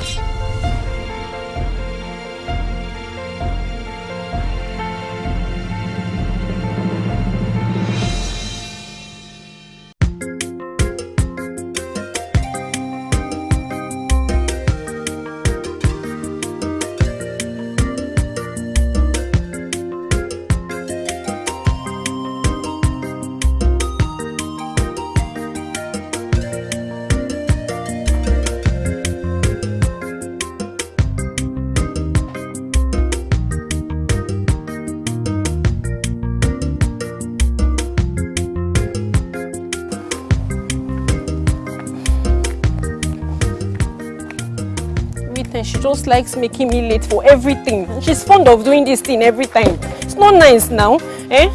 Everything. She just likes making me late for everything. She's fond of doing this thing every time. It's not nice now. Eh?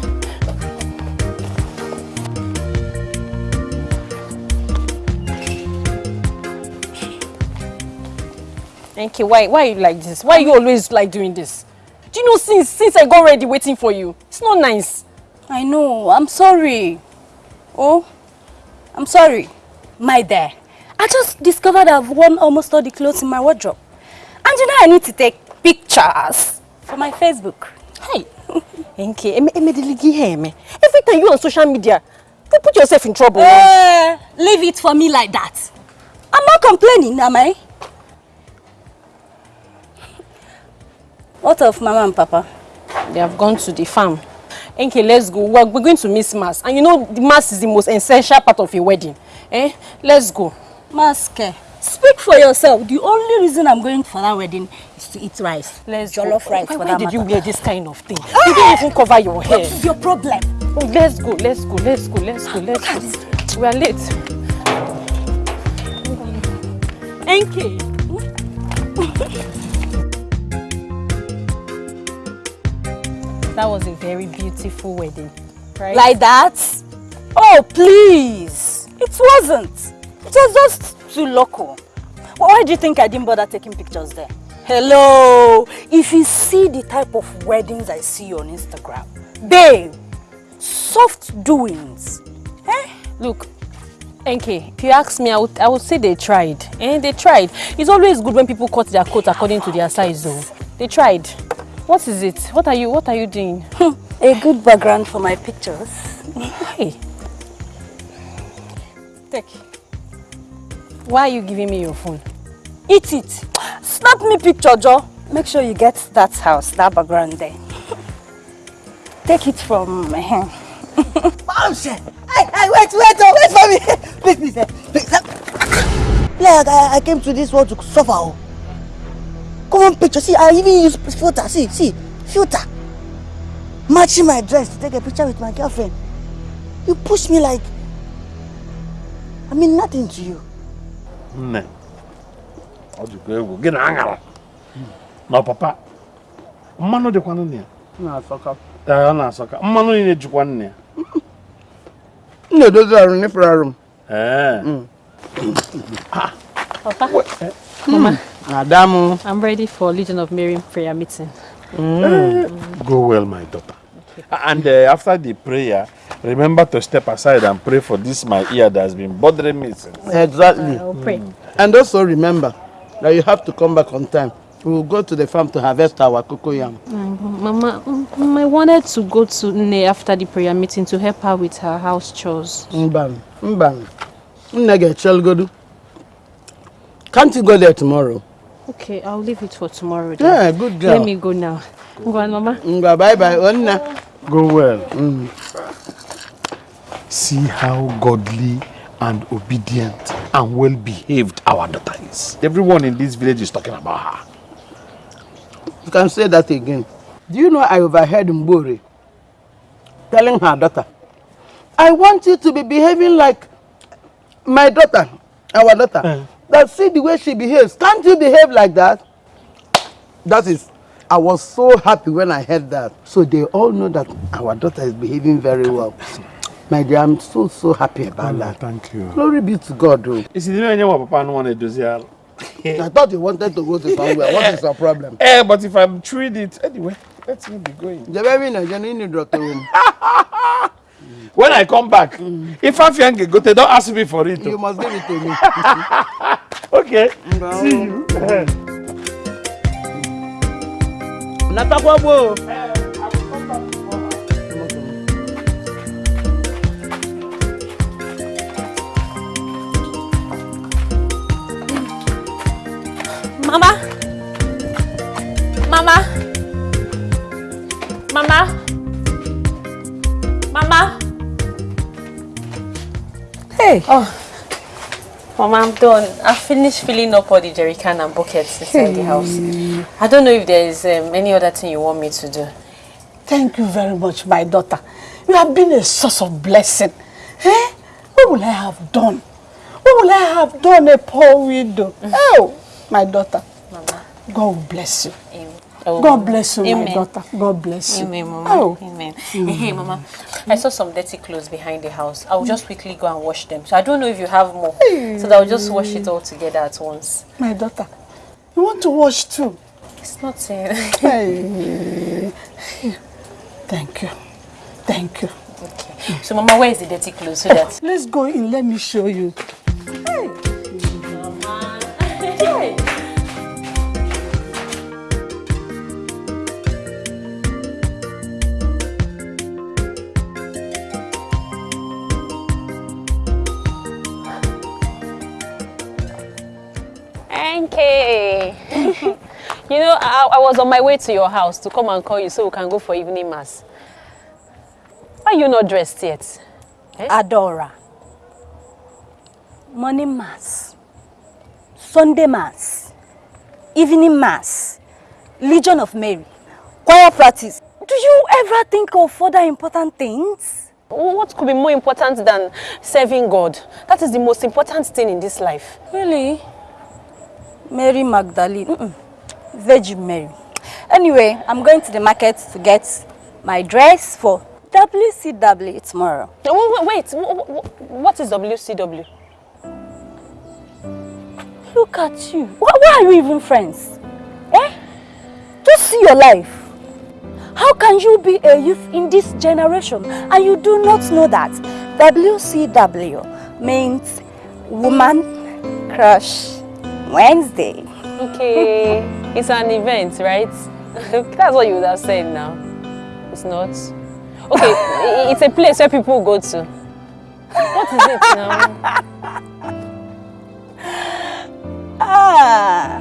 Enke, why, why are you like this? Why you always like doing this? Do you know since, since I got ready waiting for you? It's not nice. I know. I'm sorry. Oh, I'm sorry. My dear. I just discovered I've worn almost all the clothes in my wardrobe. And you know I need to take pictures for my Facebook. Hey, Enke, every time you on social media, you put yourself in trouble. Uh, leave it for me like that. I'm not complaining, am I? What of Mama and Papa? They have gone to the farm. Enke, let's go. We're, we're going to miss Mass. And you know the Mass is the most essential part of a wedding. Eh? Let's go. Maske, speak for yourself. The only reason I'm going for that wedding is to eat rice. Let's Jollof rice why, for why that did you wear this kind of thing? You didn't even cover your hair. What is your problem? Oh, let's go, let's go, let's go, let's go, let's go. We are late. Enke. that was a very beautiful wedding, right? Like that? Oh, please. It wasn't. It was just too local. Why do you think I didn't bother taking pictures there? Hello. If you see the type of weddings I see on Instagram, babe, soft doings. Eh? Look, Enke, if you ask me, I would, I would say they tried. Eh? They tried. It's always good when people cut their coat according to their size, though. They tried. What is it? What are you, what are you doing? A good background for my pictures. Hey. Take. Why are you giving me your phone? Eat it. Snap me picture, Joe. Make sure you get that house, that background there. Take it from my hand. Bounce! Hey, hey, wait, wait, oh, wait for me! Please, please, eh, please. Like, I, I came to this world to suffer. Oh. Come on, picture. See, I even use filter. See, see, filter. Matching my dress to take a picture with my girlfriend. You push me like. I mean nothing to you. Nne ọ dịkwa egwu gị na aṅara na papa mmanụ dịkwa nne ya. Ọ na-asọka. Mmanụ niile jikwa nne ya. M na-edozi arụ n'ifere arụ m. ee. Papa. Mama, Ada m. I'm ready for Legion of Mary prayer meeting. go well my daughter. And uh, after the prayer remember to step aside and pray for this my ear that has been bothering me since Exactly. Uh, I'll pray. Mm. And also remember that you have to come back on time. We will go to the farm to harvest our cocoa yam. Mama, mm, I wanted to go to Nne after the prayer meeting to help her with her house chores. Mban, mban. Nne ga-echelgodu. Can't you go there tomorrow? Okay, I'll leave it for tomorrow. Then. Yeah, good girl. Let me go now. Go on, Mama. Ngwa, bye bye. Onna. go well mm. See how godly and obedient and well behaved our daughter is everyone in this village is talking about her You can say that again. Do you know I overheard Mbori telling her daughter, I want you to be behaving like my daughter, our daughter. Eh. That see the way she behaves. Can't you behave like that? That is, I was so happy when I heard that. So they all know that our daughter is behaving very well. My dear, I'm so, so happy about that. thank you Glory be to God, though. isi na onye nwa papa anụ na-edozi arụ I thought you wanted to go to somewhere. What is your problem? Eh, but if I'm chewing it, anyway, let me be going. The baby in a genuine doctor room. When I come back, if I can go, they don't ask me for it. You must give it to me. Okay. See you. Natakwa gboo. Mama. Mama. Mama. Mama. Hey. Oh. Mama, I'm done. I finished filling up all the jerry can and buckets inside the house. I don't know if there is um, any other thing you want me to do. Thank you very much, my daughter. You have been a source of blessing. Eh? What will I have done? What will I have done, a poor widow? Oh, my daughter. Mama. God will bless you. Amen. Oh, God bless you, Amen. my daughter. God bless you. Amen, Mama. Oh. Amen. Mm. Hey, Mama, I saw some dirty clothes behind the house. I'll just quickly go and wash them. So I don't know if you have more. So that I'll just wash it all together at once. My daughter. You want to wash too? It's not saying. Hey. Thank you. Thank you. okay. So, Mama, where is the dirty clothes so that? Let's go in. Let me show you. NK. you know, I, I was on my way to your house to come and call you so we can go for evening mass. Why are you not dressed yet? Adora. Morning mass. Sunday mass. Evening mass. Legion of Mary. Choir practice. Do you ever think of other important things? What could be more important than serving God? That is the most important thing in this life. Really? Mary Magdalene. Mm -mm. Virgin Mary. Anyway, I'm going to the market to get my dress for WCW tomorrow. Wait, wait, wh- wh- what is WCW? Look at you. Why are you even friends? Eh? Just see your life. How can you be a youth in this generation and you do not know that WCW means Woman Crush Wednesday? Okay, it's an event, right? That's what you would have said now. It's not. Okay, it's a place where people go to. What is it now? Ah,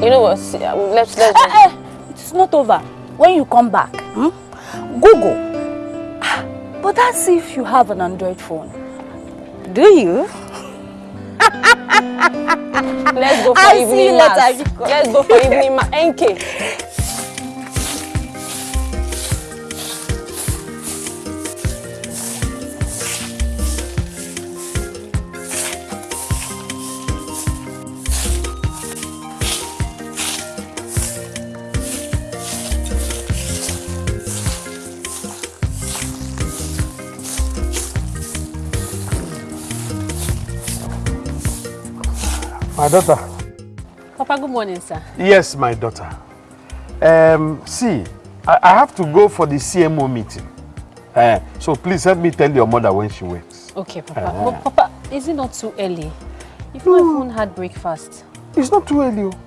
You know what? Let's let's. eh, eh, it's not over. When you come back, hmm? Google. Ah, But that's if you have an Android phone. Do you? Let's go for I'll evening mass. Let's go for evening mass. NK. My daughter. Papa, good morning, sir. Yes, my daughter. Um, see, I, I have to go for the CMO meeting. Uh, so please help me tell your mother when she wakes. Okay, Papa. Uh-huh. But Papa, is it not too early? You've not even had breakfast. It's not too early. oh.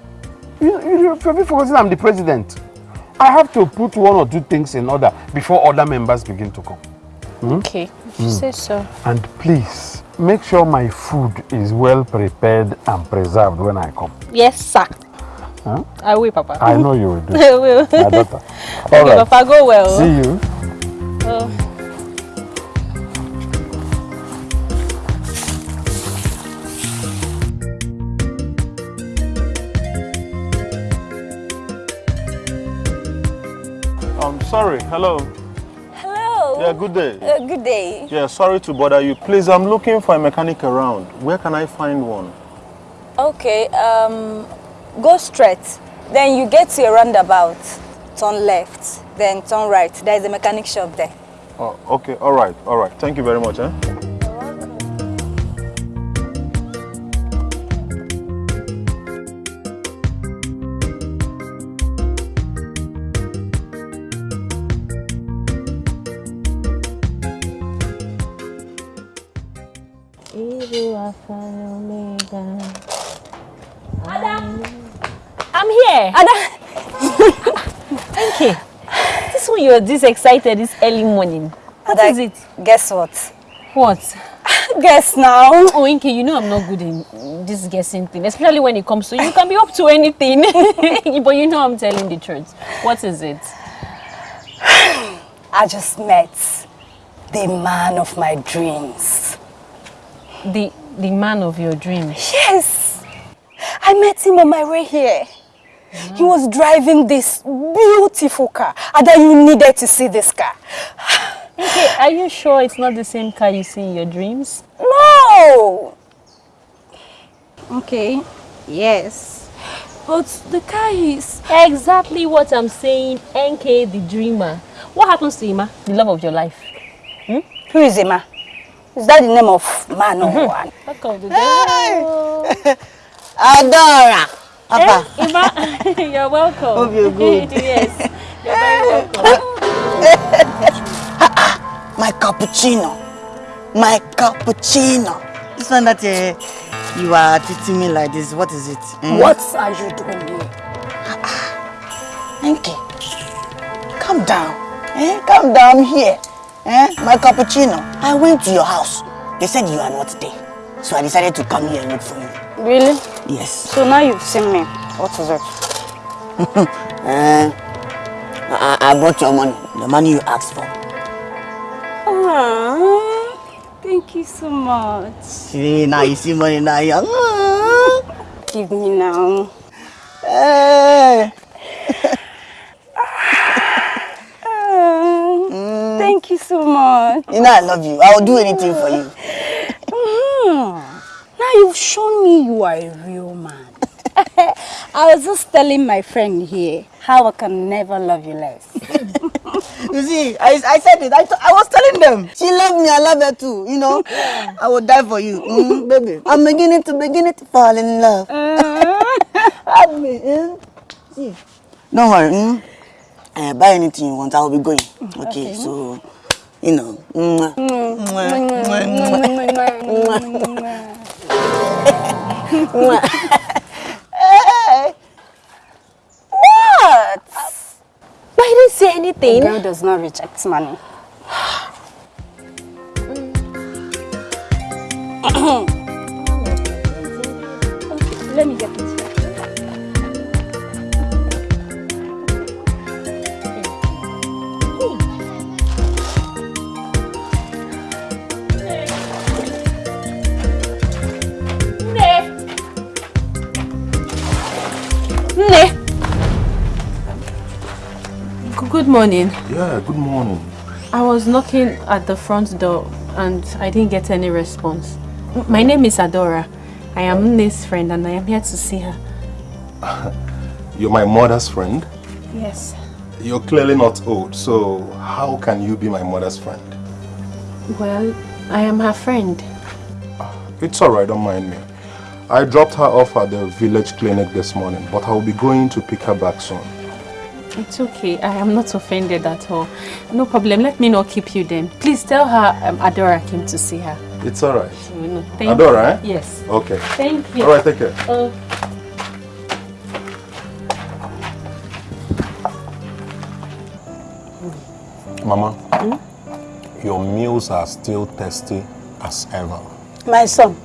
You, you, you're forgetting I'm the president. I have to put one or two things in order before other members begin to come. Okay, if you say so. And please, make sure my food is well prepared and preserved when I come. Yes, sir. Huh? I will, Papa. I know you will do. I will. My daughter. Okay, All right. Papa, go well. See you. Oh. I'm sorry. Hello. Hello. Yeah, good day. Uh, good day. Yeah, sorry to bother you. Please, I'm looking for a mechanic around. Where can I find one? Okay, um, go straight. Then you get to a roundabout. Turn left. Then turn right. There is a mechanic shop there. Oh, okay. All right. All right. Thank you very much. Eh? You're this excited this early morning. What Ada, it? Guess what? What? Guess now. Oh, Inke, you know I'm not good in this guessing thing, especially when it comes to you can be up to anything. but you know I'm telling the truth. What is it? I just met the man of my dreams. The the man of your dreams. Yes, I met him on my way here. He was driving this beautiful car. Ada, you needed to see this car. Okay, are you sure it's not the same car you see in your dreams? No! Okay, yes. But the car is... Exactly what I'm saying, NK the dreamer. What happens to Ima, the love of your life? Who is Emma? Is that the name of man or one? Welcome to the Adora. Papa. Ima, you're welcome. Hope you're good. yes, you're very welcome. My cappuccino. My cappuccino. This one that uh, you are treating me like this, what is it? Hmm? What are you doing here? Enke, calm down. Eh? Calm down here. Eh? My cappuccino. I went to your house. They said you are not there. So I decided to come here and look for you. Really? Yes. So now you've seen me. What is it? Eh, I, I brought your money. The money you asked for. Aww, thank you so much. See, now you see money now. You, Ah. Give me now. Eh. Ah, Thank you so much. You know I love you. I will do anything for you. Hmm. Now you've shown me you are a real man. I was just telling my friend here how I can never love you less. You see, I, I said it. I, I was telling them. She loved me. I love her too. You know, I would die for you, mm, baby. I'm beginning to beginning to fall in love. Hug me, eh? See. Don't worry. Mm? Uh, buy anything you want. I will be going. Okay, so you know. Mwah. Mwah, mwah, mwah. Mwah. Hey. what? But I didn't say anything. Girl does not reject money. Let me get it. Good morning. Yeah, good morning. I was knocking at the front door and I didn't get any response. My name is Adora. I am Nne's friend and I am here to see her. You're my mother's friend. Yes. You're clearly not old, so how can you be my mother's friend? Well, I am her friend. Ah, it's alright, don't mind me. I dropped her off at the village clinic this morning, but I'll be going to pick her back soon. It's okay. I am not offended at all. No problem. Let me not keep you then. Please tell her um, Adora came to see her. It's alright. You Thank Adora, you. eh? Yes. Okay. Thank you. Alright, take care. Uh, Mama, hmm? your meals are still tasty as ever. My son,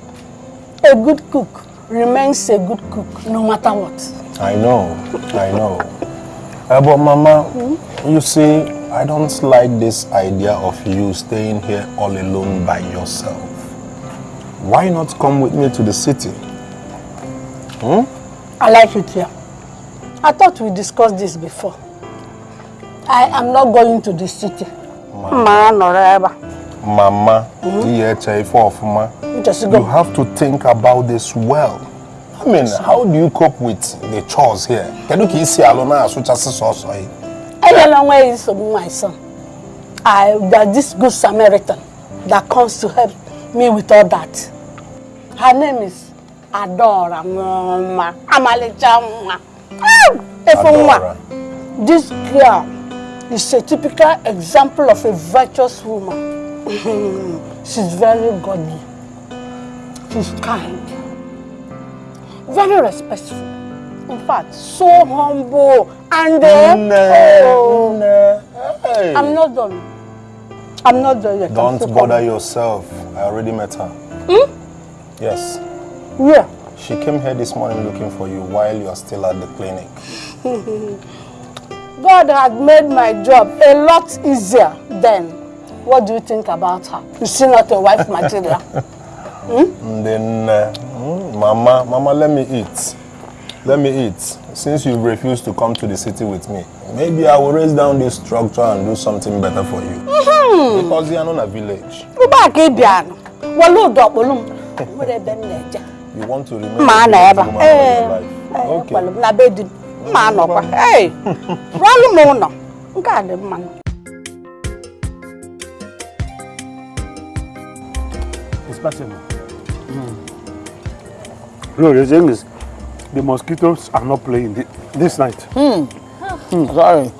a good cook remains a good cook no matter what. I know, I know. Uh, but Mama, you see, I don't like this idea of you staying here all alone by yourself. Why not come with me to the city? Hmm? I like it here. I thought we discussed this before. I am not going to the city. Ma Noreba. Mama, DHA for Ofuma, Just you have to think about this well. I mean, how do you cope with the chores here? Can you keep see Alona as which as sauce? Any long way is my son. I there's this good Samaritan that comes to help me with all that. Her name is Adora Mama Amalecha Mwa. Adora. This girl is a typical example of a virtuous woman. She's very godly. She's kind, very respectful. In fact, so humble and uh, oh, Hey. I'm not done. I'm not done yet. Don't bother coming. yourself. I already met her. Yes. Yeah. She came here this morning looking for you while you are still at the clinic. God had made my job a lot easier then. What do you think about her? Is she not a wife material? And then, uh, Mama, Mama, let me eat. Let me eat. Since you refused to come to the city with me, maybe I will raise down this structure and do something better for you. Because you are not a village. Ụba ka ị bịa nụ. Welu ụdọ kpụlụ m. Nwere ebe m na-eje. You want to remain Mma a nọ ebe a. village woman all Ee. your life. Ee, Okay. ekwelu m na be di m. Mma anọkwa. Ee. Rụọlụ m ụlọ. Nke a dị mma. Inspector. No, the thing is, the mosquitoes are not playing thi- this night. Hmm, sorry.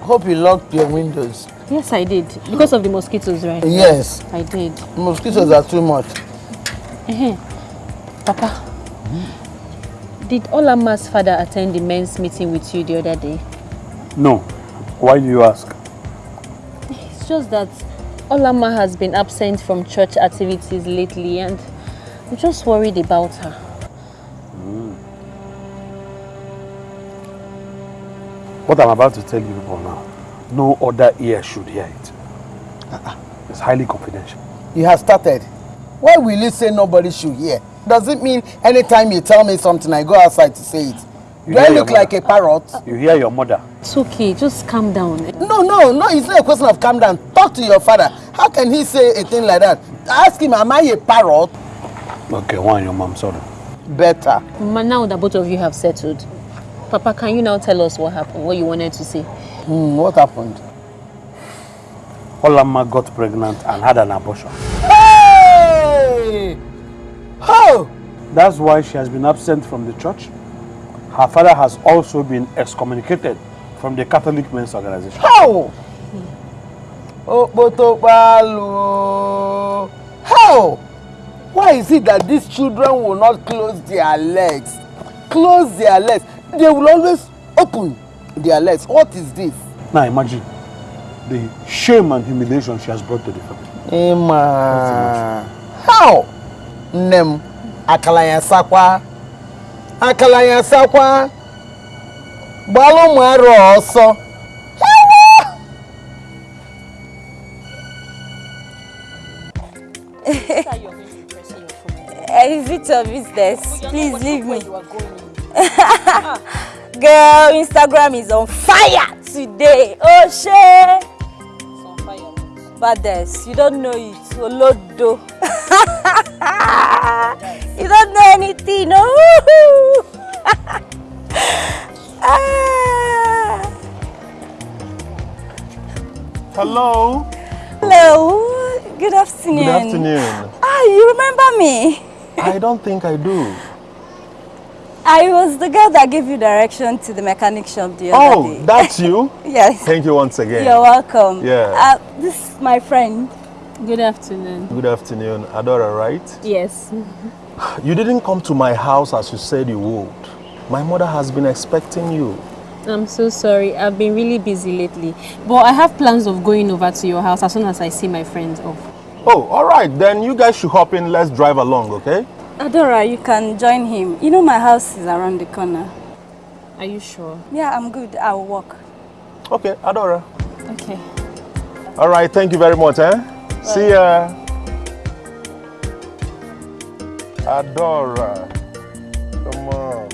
Hope you locked your windows. Yes, I did. Because of the mosquitoes, right? Yes, I did. mosquitoes are too much. Papa, did Olama's father attend the men's meeting with you the other day? No. Why do you ask? It's just that Olama has been absent from church activities lately and I'm just worried about her. Hmm. What I'm about to tell you people now, no other ear should hear it. Uh-uh. It's highly confidential. You have started. Why will you say nobody should hear? Does it mean anytime you tell me something, I go outside to say it? You Do I look like a parrot? You hear your mother. It's okay, just calm down. No, no, no, it's not a question of calm down. Talk to your father. How can he say a thing like that? Ask him, am I a parrot? Okay, one your mom, sorry. Better. Ma, now that both of you have settled, Papa, can you now tell us what happened, what you wanted to say? Hmm, what happened? Olama got pregnant and had an abortion. Hey! Oh! That's why she has been absent from the church. Her father has also been excommunicated from the Catholic Men's Organization. How? How? Why is it that these children will not close their legs? Close their legs. They will always open their legs. What is this? Now imagine the shame and humiliation she has brought to the family. Emma. How? Nem. Akala ya sakwa. Akala ya sakwa. Gbalụ ụmụ arọ ọsọ. Is it your business? Please leave me. Girl, Instagram is on fire today. Oh shit. Baddest, you don't know it. Olodo. you don't know anything. No. Ah. Hello. Hello. Good afternoon. Good afternoon. Ah, you remember me? I don't think I do. I was the girl that gave you direction to the mechanic shop the other Oh, day. that's you? Yes. Thank you once again. You're welcome. Yeah. Uh, this is my friend. Good afternoon. Good afternoon. Adora, right? Yes. You didn't come to my house as you said you would. My mother has been expecting you. I'm so sorry. I've been really busy lately. But I have plans of going over to your house as soon as I see my friends off. Oh, all right. Then you guys should hop in. Let's drive along, okay? Adora, you can join him. You know my house is around the corner. Are you sure? Yeah, I'm good. I'll walk. Okay, Adora. Okay. All right. Thank you very much, eh? See ya. Adora. Come on.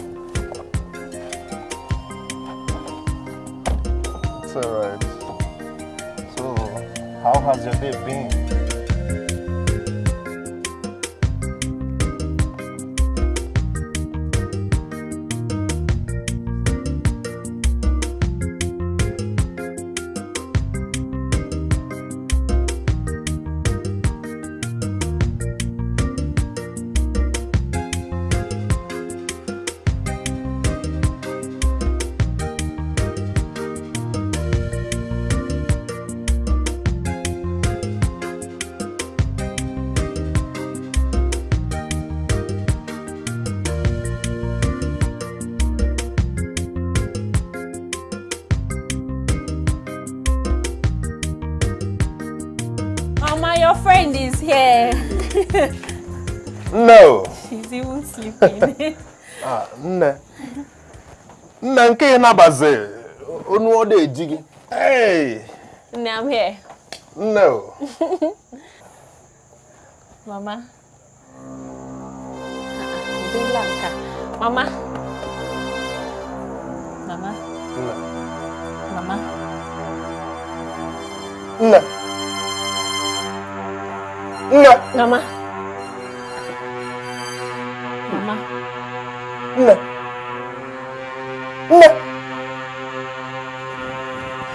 It's all right. So, how has your day been? Sleeping. Ah, nne. Nne nke ị nabazi onu ọ na-eji gị. Hey, Nne, I'm here. nne o. Mama. Nka. Mama. Mama. Mama. Nne. Nne. Mama. Mama. Nne. Nne.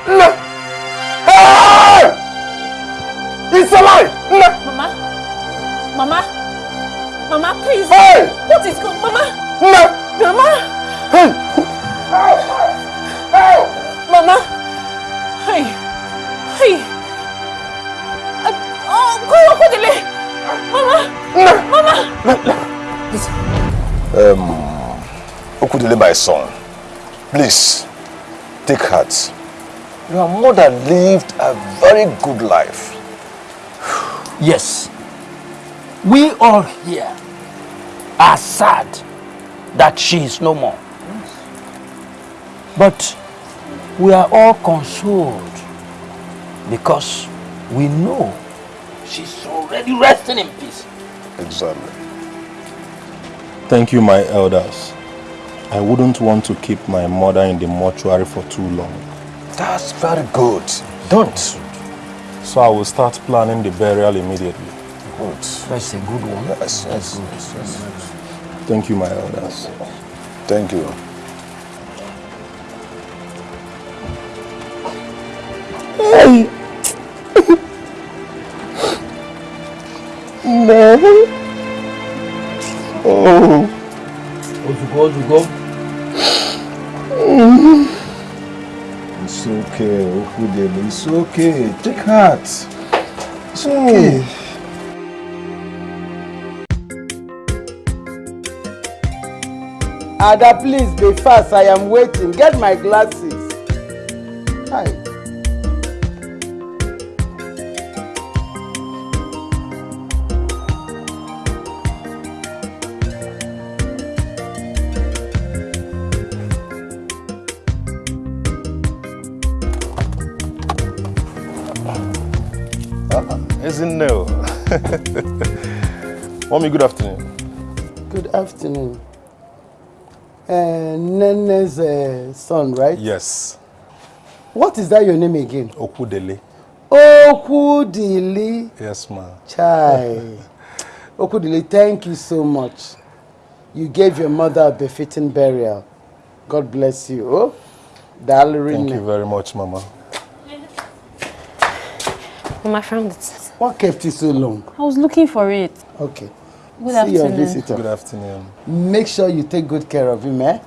Nne. Hey! It's alive! Nne. Mama. Mama. Mama, please. Hey! What is going Mama. Nne. Mama. My son, please take heart. Your mother lived a very good life. Yes. We all here are sad that she is no more. But we are all consoled because we know she's already resting in peace. Exactly. Thank you, my elders. I wouldn't want to keep my mother in the mortuary for too long. That's very good. Don't. So I will start planning the burial immediately. Good. That's a good one. Yes, yes, yes, yes. Thank you, my elders. Thank you. Hey! no! Oh! Ozuko, Ozuko. It's okay, Okudele. It's okay. Take heart. It's okay. Ada, please be fast. I am waiting. Get my glasses. Hi. Mommy, good afternoon. Good afternoon. Uh, Nene's uh, son, right? Yes, What is that your name again? Okudele. Okudili Yes, ma. Chai. Okudili, thank you so much. You gave your mother a befitting burial. God bless you. Oh, Thank you very much, Mama. Mama, I found it. What kept you so long? I was looking for it. Okay. Good See your afternoon. visitor. Good afternoon. Make sure you take good care of him, eh?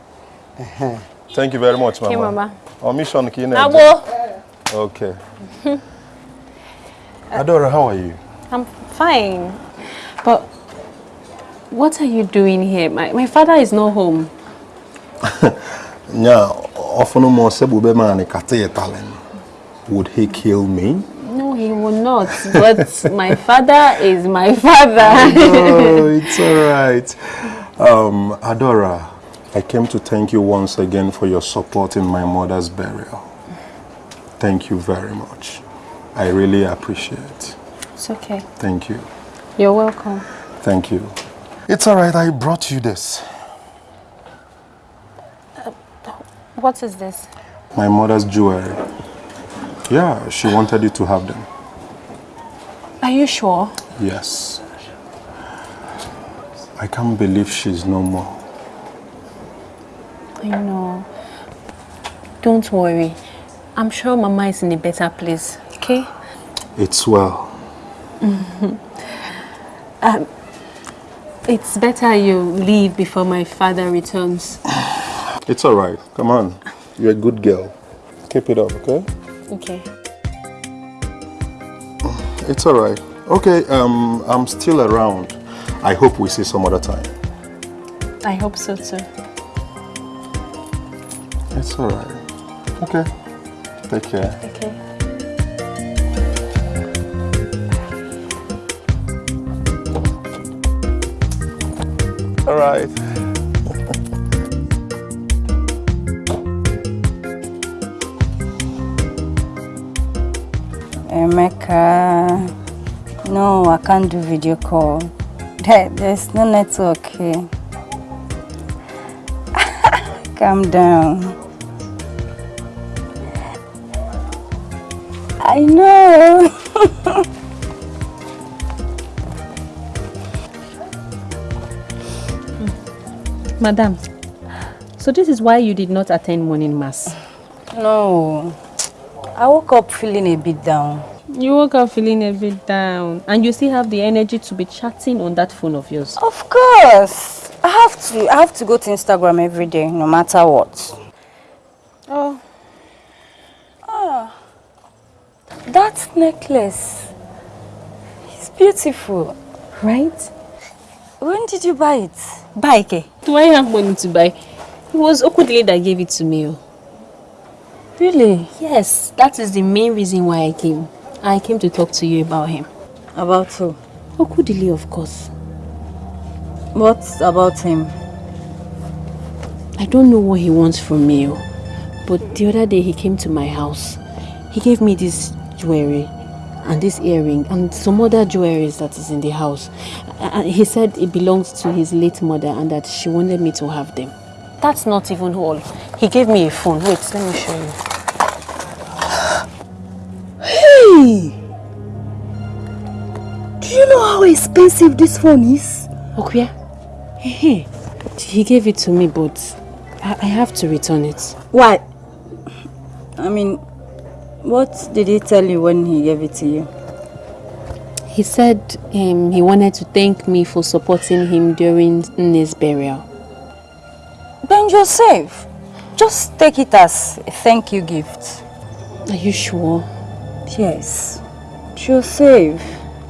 Uh-huh. Thank you very much, Mama. Okay, Mama. Our mission, Kine. Abo. Okay. Adora, how are you? I'm fine. But what are you doing here? My, my father is not home. Nya, often more sebube man kate. Would he kill me? No, will not. But my father is my father. oh, it's all right. Um, Adora, I came to thank you once again for your support in my mother's burial. Thank you very much. I really appreciate. It's okay. Thank you. You're welcome. Thank you. It's all right. I brought you this. What is this? My mother's jewelry. Yeah, she wanted you to have them. Are you sure? Yes. I can't believe she's no more. I know. Don't worry. I'm sure Mama is in a better place, okay? It's well. um, it's better you leave before my father returns. It's all right. Come on. You're a good girl. Keep it up, okay? Okay it's all right. Okay, um, I'm still around. I hope we see some other time. I hope so too. It's all right. Okay. Take care. Okay. All right. Emeka, no, I can't do video call. There, there's no network here. Calm down. I know. Madam, so this is why you did not attend morning mass? No. I woke up feeling a bit down. You woke up feeling a bit down and you still have the energy to be chatting on that phone of yours. Of course. I have to I have to go to Instagram every day, no matter what. Oh. Ah. That necklace is beautiful. Right? When did you buy it? Buy it. Do I have money to buy? It was Okudile that gave it to me. oh. Really? Yes, that is the main reason why I came. I came to talk to you about him. About who? Okudile, of course. What about him? I don't know what he wants from me, oh, but the other day he came to my house. He gave me this jewelry and this earring and some other jewelries that is in the house. And he said it belongs to his late mother and that she wanted me to have them. That's not even all. He gave me a phone. Wait, let me show you. Hey! Do you know how expensive this phone is? Okuya, hey, he gave it to me, but I, I have to return it. Why? I mean, what did he tell you when he gave it to you? He said um, he wanted to thank me for supporting him during his burial. Ben Joseph, just take it as a thank you gift. Are you sure? Yes. You're safe.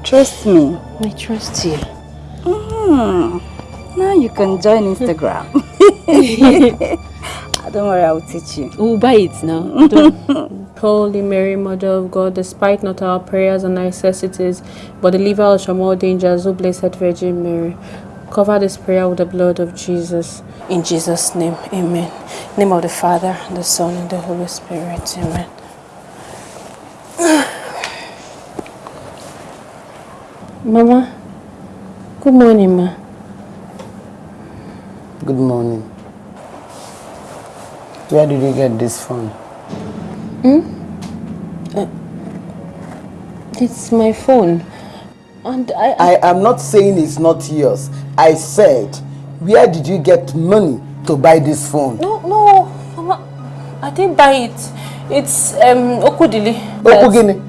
trust me. I trust you. Hmm. Now you can join Instagram. Don't worry, I will teach you. We'll buy it now. Don't- Holy Mary, Mother of God, despite not our prayers and necessities, but deliver us from all dangers, O Blessed Virgin Mary. Cover this prayer with the blood of Jesus. In Jesus' name, amen. name of the Father, the Son, and the Holy Spirit, amen. Mama, good morning, ma. Good morning. Where did you get this phone? hmm It's my phone. And I, I I am not saying it's not yours. I said, where did you get money to buy this phone? No, no, Mama, I didn't buy it. It's um Okudili. Okugini.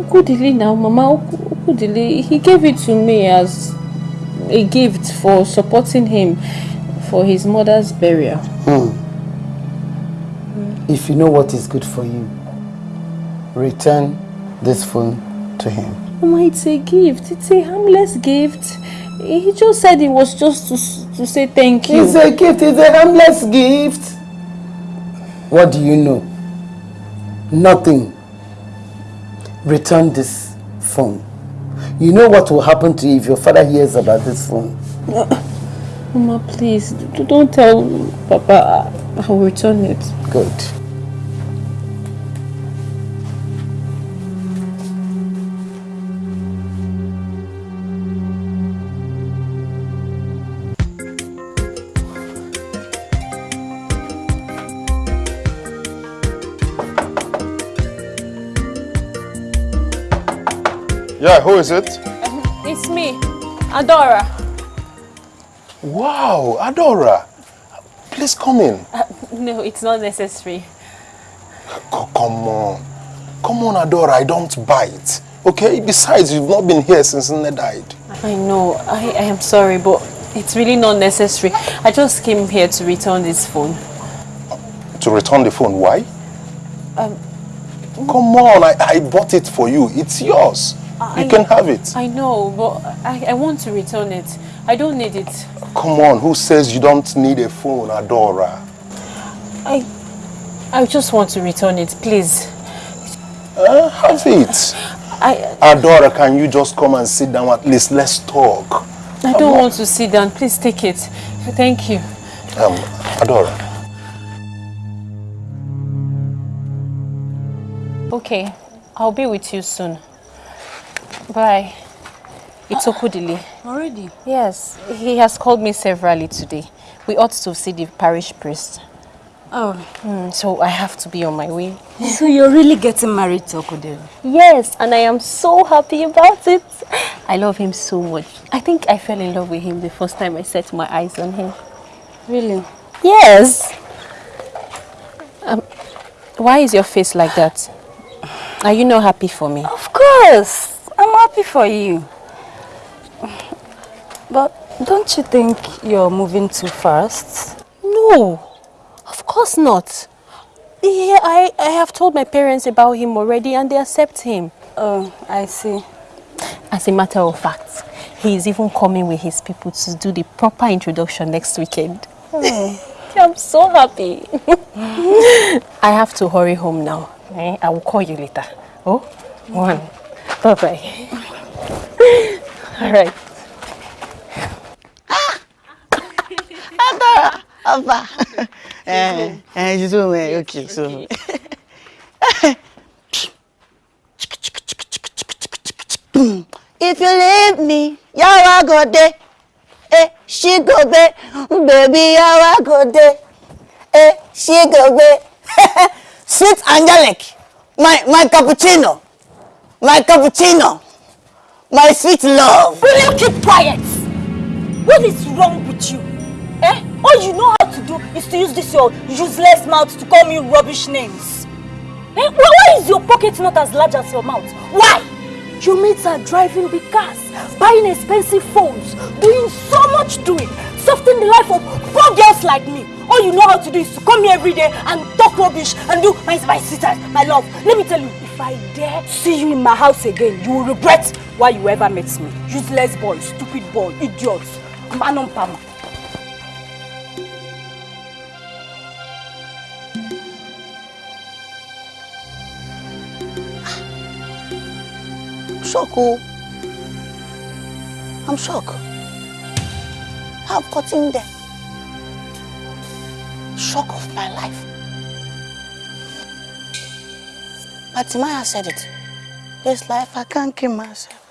Okudili now, Mama Oku- Okudili. He gave it to me as a gift for supporting him for his mother's burial. If you know what is good for you, return this phone to him. Mama, it's a gift. It's a harmless gift. He just said it was just to to say thank you. It's a gift, it's a harmless gift. What do you know? Nothing. Return this phone. You know what will happen to you if your father hears about this phone. Mama, please don't tell Papa. I will return it. Good. Yeah, who is it? It's me, Adora. Wow, Adora. Please come in. No, it's not necessary. Co- come on. Come on, Adora, I don't bite. Okay? Besides, you've not been here since Nne died. I know. I, I am sorry, but it's really not necessary. I just came here to return this phone. To return the phone, why? Um, Come on, I, I bought it for you. It's yours. I- you can have it. I know, but I, I want to return it. I don't need it. Come on, who says you don't need a phone, Adora? I I just want to return it, please. Uh, have it. I Adora, can you just come and sit down at least? Let's talk. I don't want to sit down. Please take it. Thank you. Um, Adora. Okay, I'll be with you soon. Bye. It's Okudili. Already? Yes, he has called me severally today. We ought to see the parish priest. Oh. Mm, so I have to be on my way. So you're really getting married to Okudili? Yes, and I am so happy about it. I love him so much. I think I fell in love with him the first time I set my eyes on him. Really? Yes. Um, why is your face like that? Are you not happy for me? Of course. I'm happy for you. But don't you think you're moving too fast? No, of course not. Yeah, I, I have told my parents about him already and they accept him. Oh, I see. As a matter of fact, he is even coming with his people to do the proper introduction next weekend. Oh. I'm so happy. I have to hurry home now. Eh, I will call you later. Oh, one. Bye-bye. All right. Adora, Abba. Eh, eh, you do me. Okay, so. If you leave me, yawa go there. Eh, she go there. Baby, yawa go there. Eh, she go there. Sweet angelic. My, my cappuccino. My cappuccino. My sweet love. Will you keep quiet? What is wrong with you? Eh? All you know how to do is to use this your useless mouth to call me rubbish names. Eh? Why, is your pocket not as large as your mouth? Why? Your mates are driving big cars, buying expensive phones, doing so much doing, softening the life of poor girls like me. All you know how to do is to come here every day and talk rubbish and do my, my sweetheart, my love. Let me tell you, I dare see you in my house again, you will regret why you ever met me. Useless boy, stupid boy, idiot, man on pama. shocked. Oh. I'm shocked. I've gotten there. Shock of my life. Matimaya said it. This life, I can't kill myself.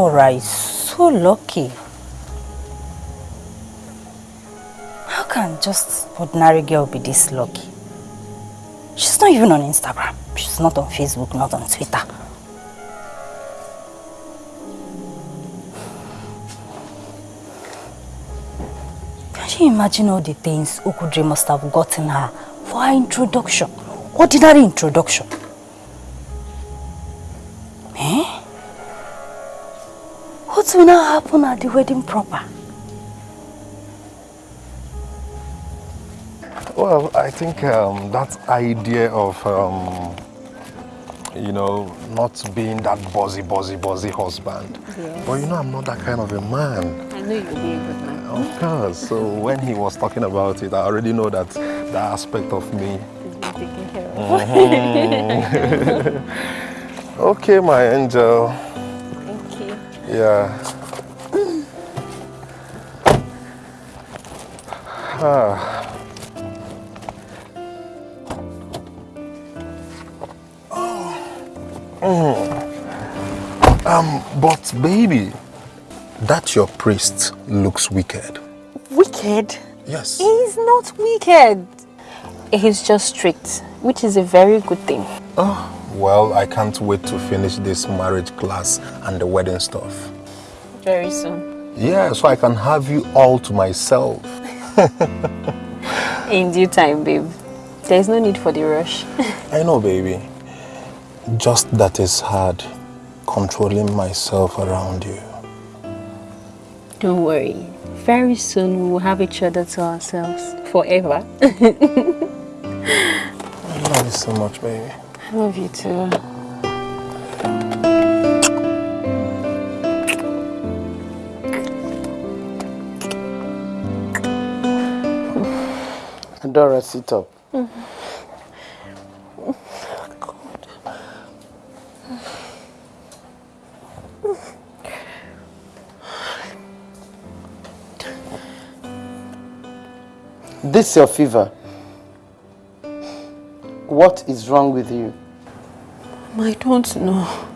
Dora is so lucky. How can just ordinary girl be this lucky? She's not even on Instagram. She's not on Facebook, not on Twitter. Can you imagine all the things Okudre must have gotten her for her introduction? Ordinary introduction. Will now happen at the wedding proper? Well, I think um, that idea of, um, you know, not being that buzzy, buzzy, buzzy husband. Yes. But you know, I'm not that kind of a man. I know you'll be a good man. Of course. So when he was talking about it, I already know that that aspect of me. He's been taken care of. Mhm. okay, my angel. Thank you. Yeah. Ah. Mm. Um, but baby, that your priest looks wicked. Wicked? Yes. He's not wicked. He's just strict, which is a very good thing. Oh, well, I can't wait to finish this marriage class and the wedding stuff. Very soon. Yeah, so I can have you all to myself. In due time, babe. There's no need for the rush. I know, baby. Just that it's hard controlling myself around you. Don't worry. Very soon we will have each other to ourselves. Forever. I love you so much, baby. I love you too. Dora, sit up. This is your fever. What is wrong with you? Um, I don't know.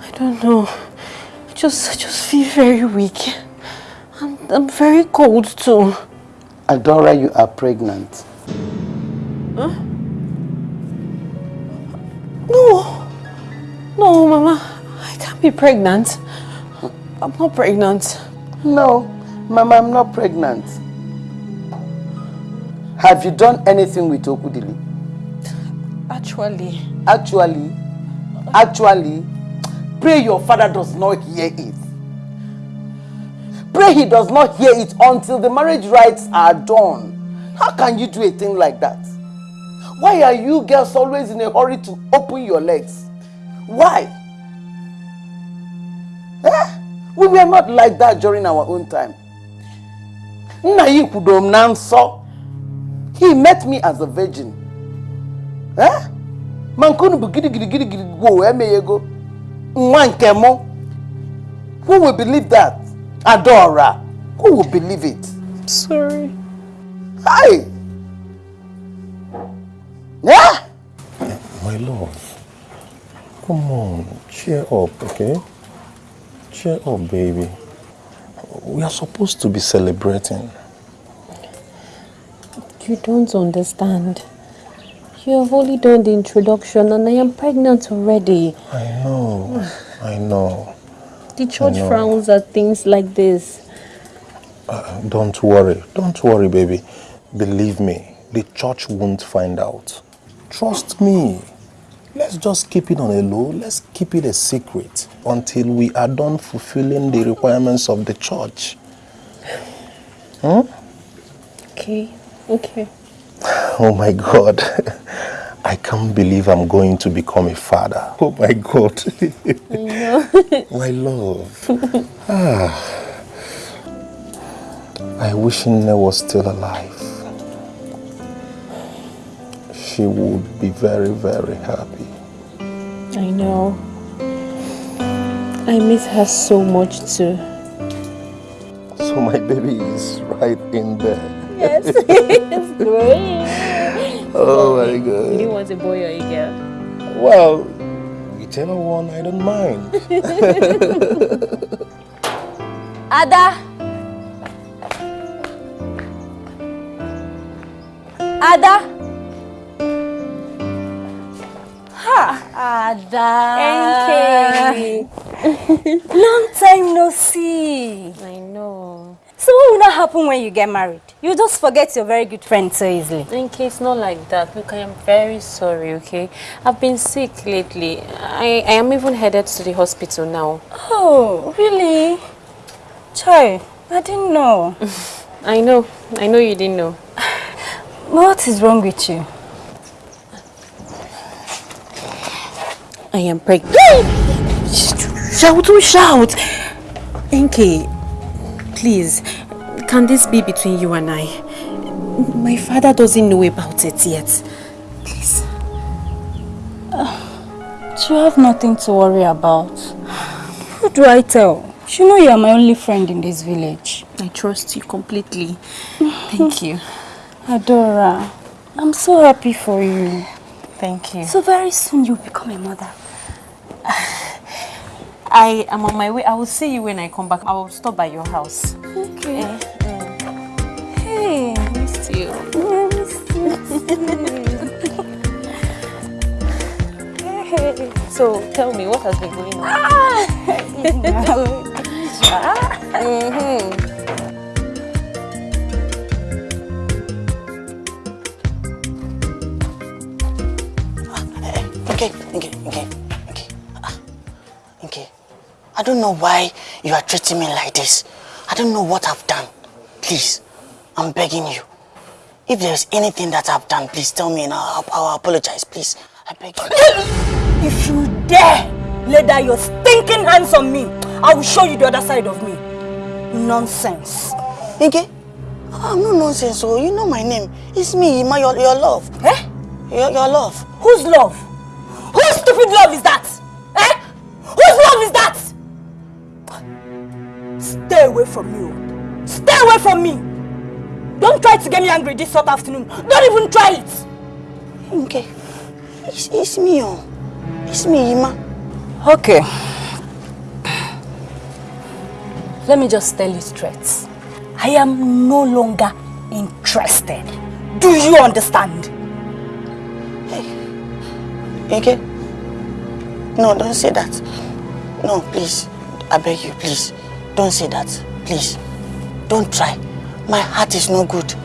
I don't know. I just, I just feel very weak. I'm, I'm very cold too. Adora, you are pregnant. Huh? No. No, Mama. I can't be pregnant. I'm not pregnant. No, Mama, I'm not pregnant. Have you done anything with Okudili? Actually. Actually? Actually? Pray your father does not hear it. Pray he does not hear it until the marriage rites are done. How can you do a thing like that? Why are you girls always in a hurry to open your legs? Why? Eh? We were not like that during our own time. Nna yi kwudom na. He met me as a virgin. Eh? Mankunu bụ gidi gidi gidi gidi go emeghego. Nwa nke. Who will believe that? Adora. Who would believe it? I'm Sorry. Hi. Yeah? My love, come on, cheer up, okay? Cheer up, baby. We are supposed to be celebrating. You don't understand. You have only done the introduction and I am pregnant already. I know, I know. The church frowns at things like this. Uh, don't worry, don't worry, baby. Believe me, the church won't find out. Trust me. Let's just keep it on a low. Let's keep it a secret until we are done fulfilling the requirements of the church. Hmm? Okay, okay. Oh my God. I can't believe I'm going to become a father. Oh my God. My love. Ah. I wish Nne was still alive. She would be very, very happy. I know. I miss her so much too. So my baby is right in there. Yes, it's great. Oh my You God. didn't want a boy or a girl? Well, whichever one, I don't mind. Ada. Ada. Ha, Ada. Long time no see. I know. What will not happen when you get married? You just forget your very good friend so easily. In case not like that, look, I am very sorry, okay? I've been sick lately. I, I am even headed to the hospital now. Oh, really? Chai, I didn't know. I know. I know you didn't know. What is wrong with you? I am pregnant. shout, shout. Enke, please, can this be between you and I? My father doesn't know about it yet. Please. Ah, you have nothing to worry about. Who do I tell? You know you are my only friend in this village. I trust you completely. Thank you. Adora, I'm so happy for you. Thank you. So very soon you'll become a mother. I am on my way. I will see you when I come back. I will stop by your house. Okay. Eh, hey, eh. missed you. Missed you. Hey, so tell me what has been going on. Mhm. Okay, okay, okay, okay. Ah. I don't know why you are treating me like this. I don't know what I've done. Please, I'm begging you. If there's anything that I've done, please tell me and I'll, I'll apologize, please. I beg you. If you dare lay down your stinking hands on me, I will show you the other side of me. Nonsense. Okay? I'm no nonsense, so you know my name. It's me, Ima, your, your love. Eh? Your, your love. Whose love? Whose stupid love is that? Eh? Whose love is that? Stay away from me. oh. Stay away from me. Don't try to get me angry this hot afternoon. Don't even try it. Okay. It's, it's me, oh. It's me, Ima. Okay. Let me just tell you straight. I am no longer interested. Do you understand? Okay? No, don't say that. No, please. I beg you, please. Don't say that. Please. Don't try. My heart is no good.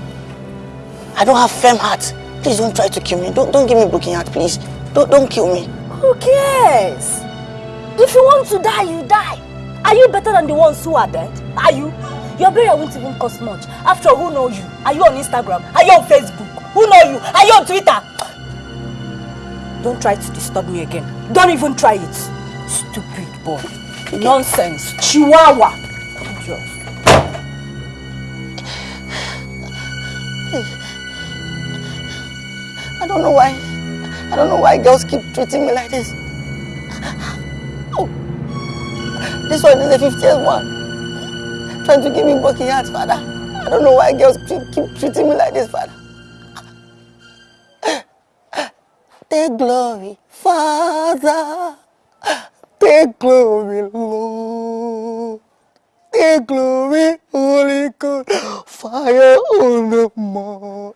I don't have firm heart. Please don't try to kill me. Don't, don't give me broken heart, please. Don't, don't kill me. Who cares? If you want to die, you die. Are you better than the ones who are dead? Are you? Your burial won't even cost much. After all, who know you? Are you on Instagram? Are you on Facebook? Who know you? Are you on Twitter? Don't try to disturb me again. Don't even try it. Stupid boy. Nonsense. Chihuahua. Don't know why. I don't know why girls keep treating me like this. Oh. This one is the 50th one. Trying to give me broken heart, father. I don't know why girls keep, treating me like this, father. Take glory, Father. Take glory, Lord. Take glory, Holy Ghost. Fire on the mount.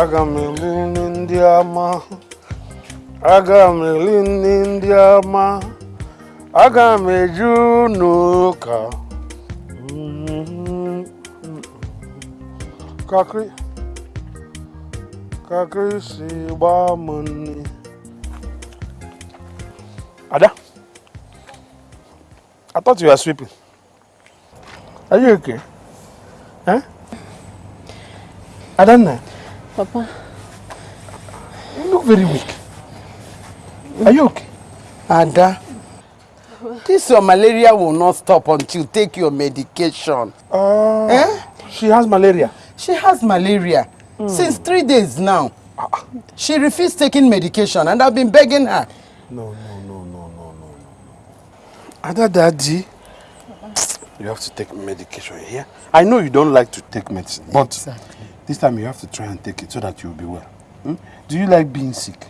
Aga m eli nri ndị ọma. Aga m eli nri ndị ọma. Aga m eju n'ụka. Kakri. Kakri si gbaa m nri. Ada. I thought you were sweeping. Are you okay? Huh? Adanna. Papa, You look very weak. Are you okay? Ada, this your malaria will not stop until you take your medication. Uh, Eh? She has malaria. She has malaria since three days now. She refused taking medication and I've been begging her. No, no, no, no, no, no, no. Ada Daddy, you have to take medication here. I know you don't like to take medicine, but this time you have to try and take it so that you'll be well. Hmm? Do you like being sick?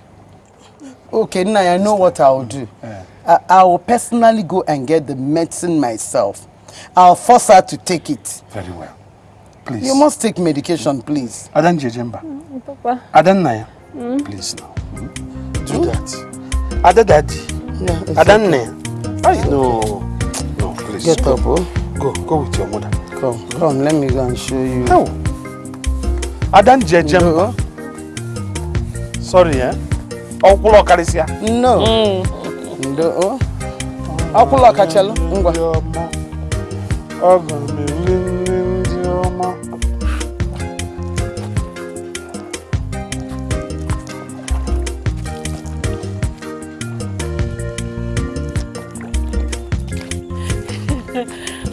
Okay, now I know what I'll do. I, I will personally go and get the medicine myself. I'll force her to take it. Very well. Please. You must take medication, please. Adan Jejemba. Papa. Adan Naya. Mm. Please now. Do that. Ada Daddy. Yeah, it's Adan okay. Naya. Ay, no. No, please. Get go. up, oh. Go, go with your mother. Come, come, let me go and show you. No. Adan jejem. No. Sorry, eh? Okulo karisia. No. Mm. Ndo. Okulo kachelo. Ngwa. Ogo mi nne ndị ọma.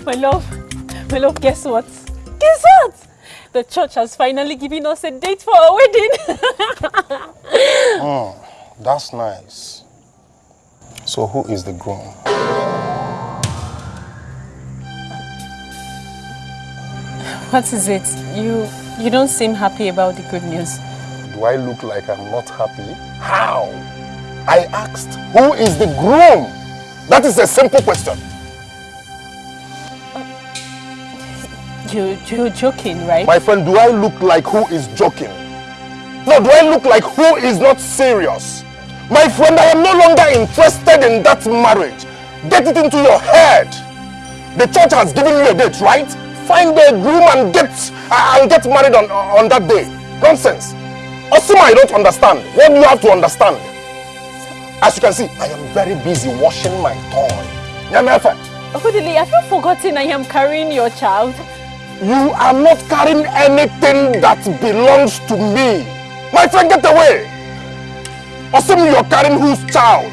My love, my love, guess what? The church has finally given us a date for our wedding. Oh, that's nice. So who is the groom? what is it? You you don't seem happy about the good news. Do I look like I'm not happy? How? I asked, who is the groom? That is a simple question. You you're joking, right? My friend, do I look like who is joking? No, do I look like who is not serious? My friend, I am no longer interested in that marriage. Get it into your head. The church has given you a date, right? Find a groom and get uh, and get married on, on that day. Nonsense. Osima, I don't understand. What do you have to understand? As you can see, I am very busy washing my toy. Nyamefe, Okudili, have you forgotten I am carrying your child? You are not carrying anything that belongs to me. My friend, get away. Osimi, you're carrying whose child?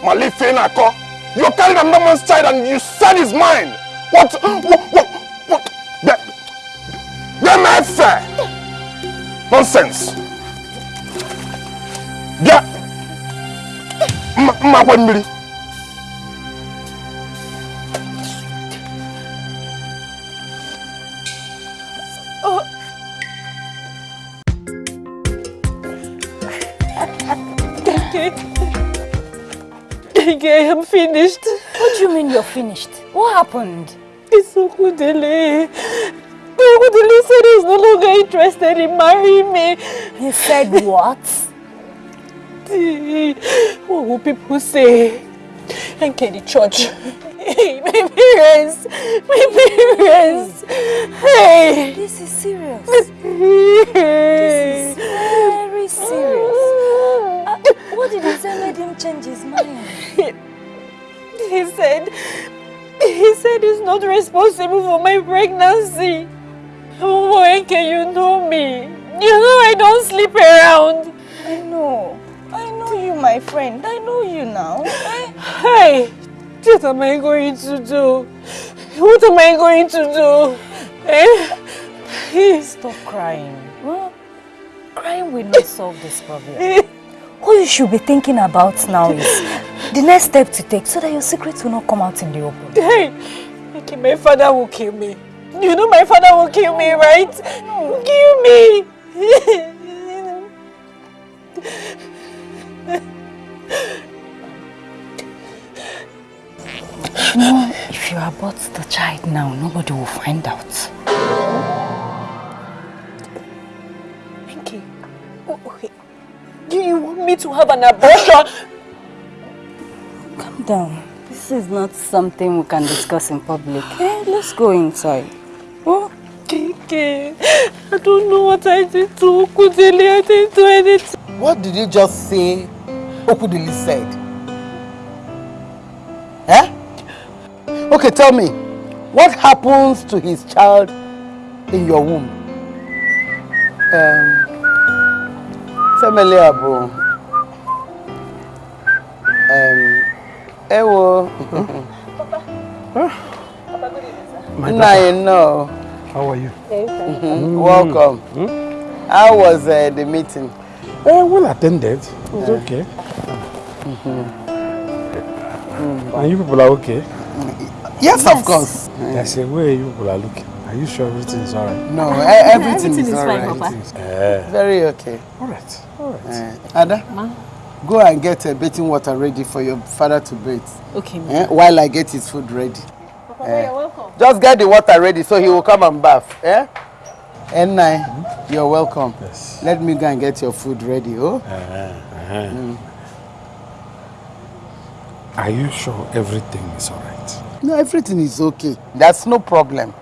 Malifenako. You're carrying another man's child and you said it's mine. What? What? What? what? The, the fair. Nonsense. Yeah. Ma, ma? Okay, I'm finished. What do you mean you're finished? What happened? It's Okudili. Okudili said he's no longer interested in marrying me. He said what? What will people say? And can the church? Hey, my parents! My parents! Hey! This is serious. This is very serious. What did he say made him change his mind? He said, he said he's not responsible for my pregnancy. Oh, when can you know me? You know I don't sleep around. I know. I know you, my friend. I know you now. Hey, what am I going to do? What am I going to do? Eh? Stop crying. Huh? Crying will not solve this problem. What you should be thinking about now is the next step to take so that your secrets will not come out in the open. Hey, okay, my father will kill me. You know my father will kill me, right? Kill me. You know, if you abort the child now, nobody will find out. Do you want me to have an abortion? Calm down. This is not something we can discuss in public. Eh, let's go inside. Oh, Okay. I don't know what I did to Okudili. I didn't do anything. What did you just say Okudili said? Eh? Okay, tell me, what happens to his child in your womb? Um, family abo. Um, ewo. My Now you know. How are you? Mhm, Welcome. How was uh, the meeting? Eh, well attended. It was okay. And you people are okay? Yes, of course. I say, where you people are looking? Are you sure everything is alright? No, e- everything, is, alright. Eh. Very okay. Alright, alright. Uh, Ada, Ma? go and get uh, bathing water ready for your father to bathe. Okay, ma. Eh? While I get his food ready. Eh, you're welcome. Just get the water ready so he will come and bath. Eh? N9, you're welcome. Yes. Let me go and get your food ready. Oh? Uh-huh. Are you sure everything is alright? No, everything is okay. That's no problem.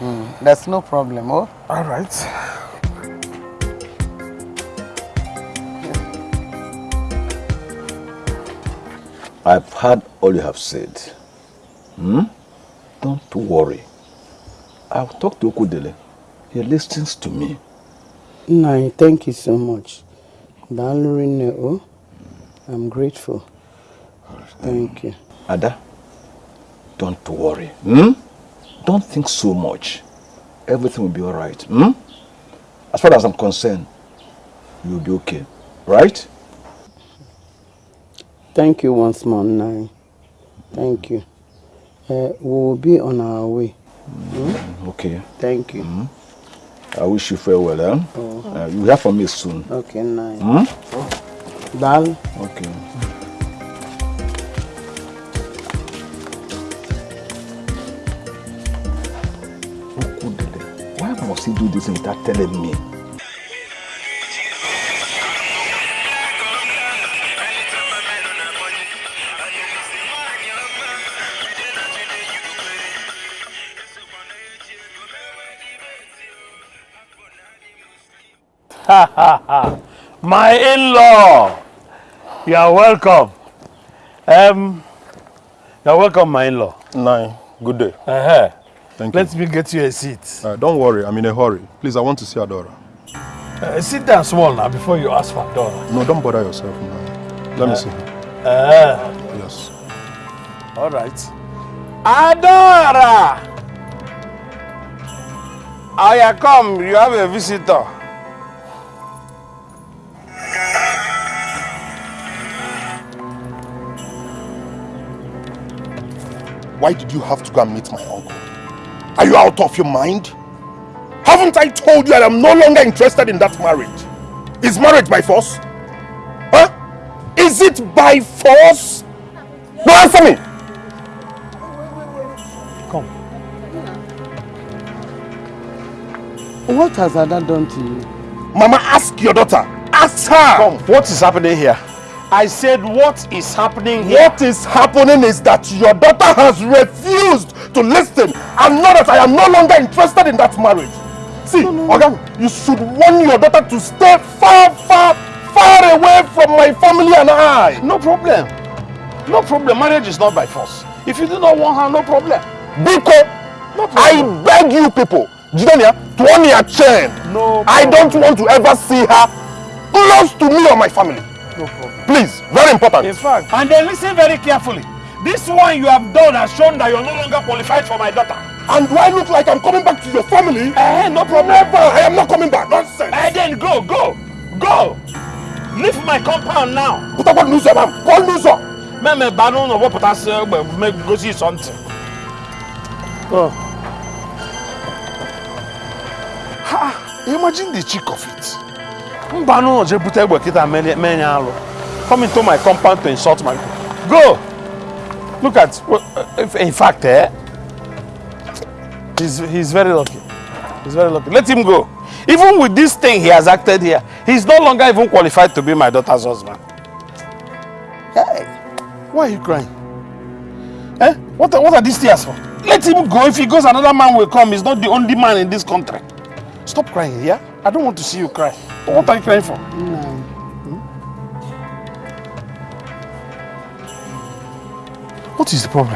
Mm, that's no problem. Oh? Alright. I've heard all you have said. Hmm? Don't worry. I'll talk to Okudili. He listens to me. No, thank you so much. Dalurine, oh? I'm grateful. Thank you. Ada, Don't worry. Hmm? Don't think so much. Everything will be all right. Hmm? As far as I'm concerned, you'll be okay. Right? Thank you once more, Nai. Thank you. Uh, we will be on our way. Mm, okay. Thank you. Mm. I wish you farewell. Eh? Oh. Uh, you'll hear from me soon. Okay, Nai. Hmm? Darling. Okay. He do this without telling me? My in-law, you are welcome. Um, you are welcome, my in-law. Nine, good day. Uh -huh. Thank Let me get you a seat. Uh, don't worry, I'm in a hurry. Please, I want to see Adora. Uh, sit down small now before you ask for Adora. No, don't bother yourself now. Let me see her. Uh, Yes. all right. Adora! Aya, come. You have a visitor. Why did you have to go and meet my uncle? Are you out of your mind? Haven't I told you that I'm no longer interested in that marriage? Is marriage by force? Huh? Is it by force? No, answer me! Come. What has Ada done to you? Mama, ask your daughter. Ask her! Come, what is happening here? I said, what is happening here? What is happening is that your daughter has refused to listen and know that I am no longer interested in that marriage. See, Oga, you should warn your daughter to stay far, far, far away from my family and I. No problem. No problem. Marriage is not by force. If you do not want her, no problem. Biko, I beg you people, Jidania, to on your chain. No I don't want to ever see her close to me or my family. No problem. Please, very important. In fact, and then listen very carefully. This one you have done has shown that you're no longer qualified for my daughter. And do I look like I'm coming back to your family? Eh, no problem. Never. I am not coming back. Nonsense. Eh, then go, go, go. Leave my compound now. Put up what news, ma'am. Call news up. Meme banu no what put make go see something. Go. Ha! Imagine the cheek of it. Mbanu no je bute egbe kita menya alo. Come into my compound to insult my Go. Look at in fact eh he's he's very lucky. He's very lucky. Let him go. Even with this thing he has acted here, he's no longer even qualified to be my daughter's husband. Hey, why are you crying? Eh? What what are these tears for? Let him go. If he goes, another man will come. He's not the only man in this country. Stop crying, yeah? I don't want to see you cry. What are you crying for? No. What is the problem?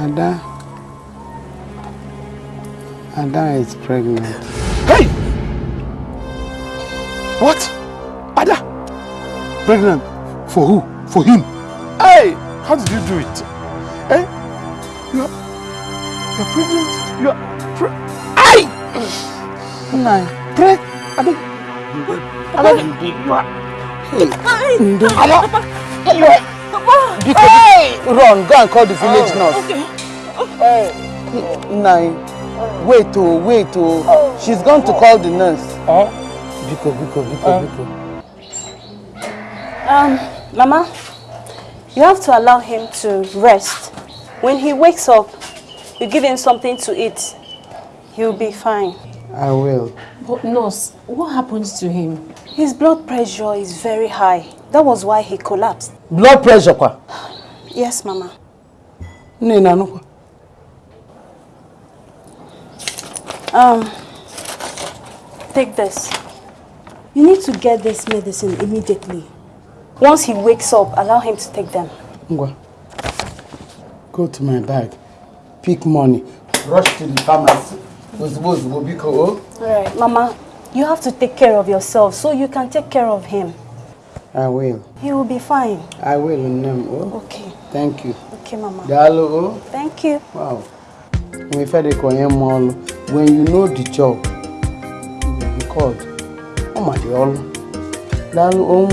Ada. Ada is pregnant. Hey! What? Ada? Pregnant? For who? For him? Hey! How did you do it? Hey! You are, you are pregnant? You are pre Hey! Nai. Pre Ada? Ada? You are... Hey. Ada. Papa. You are... Papa. Hey! Run, go and call the village Oh, nurse. Okay. Hey. Nai. Wait, oh, wait, oh. She's going to call the nurse. Oh. Biko, Biko, Biko, Biko. Um, Mama, you have to allow him to rest. When he wakes up, you give him something to eat. He'll be fine. I will. But nurse, what happens to him? His blood pressure is very high. That was why he collapsed. Blood pressure, kwa? Yes, Mama. Nina, no. Um, take this. You need to get this medicine immediately. Once he wakes up, allow him to take them. Ngwa. Go to my bag. Pick money. Rush to the pharmacy. Ozugbo, ozugbo, biko, oh. Alright, Mama, you have to take care of yourself so you can take care of him. I will. He will be fine. I will, Nnem, oh. Okay. Thank you. Okay, Mama. Daalụ o. Thank you. Wow. Nwe ife dị ka onye ma ọlụ. When you know the job, you will be called. Ọ ma dị ọlụ. Daalụ o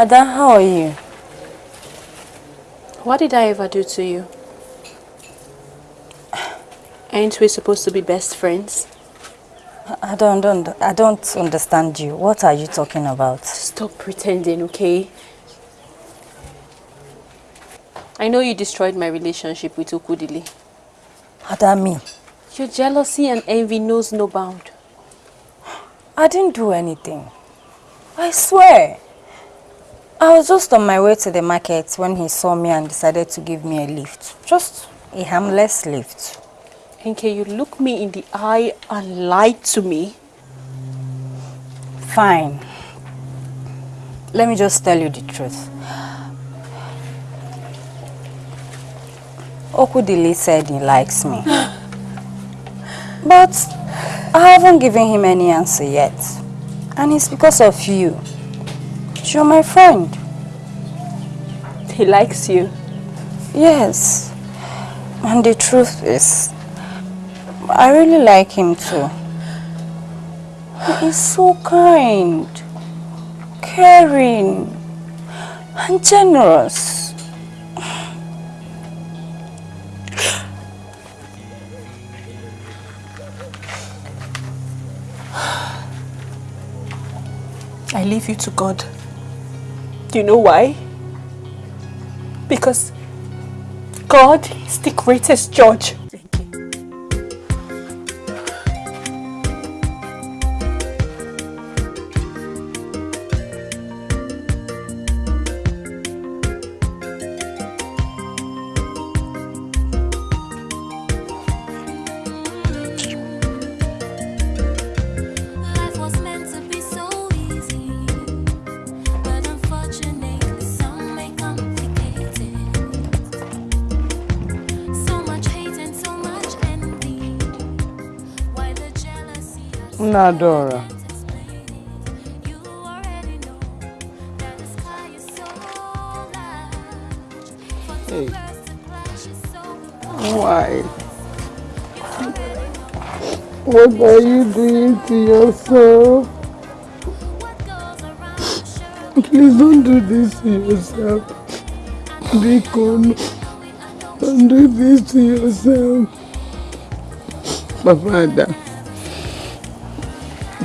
Ada, how are you? What did I ever do to you? Ain't we supposed to be best friends? I don't, don't, I don't understand you. What are you talking about? Stop pretending, okay? I know you destroyed my relationship with Okudili. Ada, me? Your jealousy and envy knows no bound. I didn't do anything. I swear. I was just on my way to the market when he saw me and decided to give me a lift. Just a harmless lift. Nke, you look me in the eye and lied to me. Fine. Let me just tell you the truth. Okudili said he likes me. but I haven't given him any answer yet. And it's because of you. You're my friend. He likes you. Yes. And the truth is, I really like him too. He's so kind, caring, and generous. I leave you to God. Do you know why? Because God is the greatest judge. For Hey. Why? What are you doing to yourself? Please don't do this to yourself. Biko, don't do this to yourself. Papa Ada.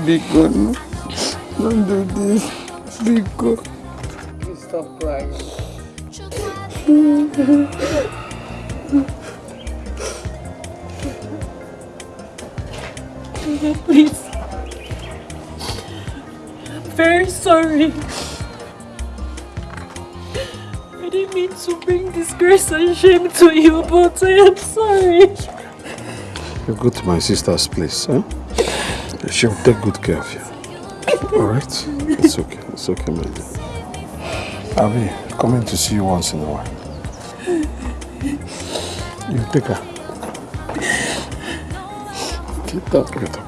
Biko, no. Don't do this. Biko. Please stop crying. Please. I'm very sorry. I didn't mean to bring disgrace and shame to you, but I am sorry. You go to my sister's place, huh? She'll take good care of you. Alright? It's okay. It's okay, my dear. I'll be coming to see you once in a while. You take her. Get up, get up.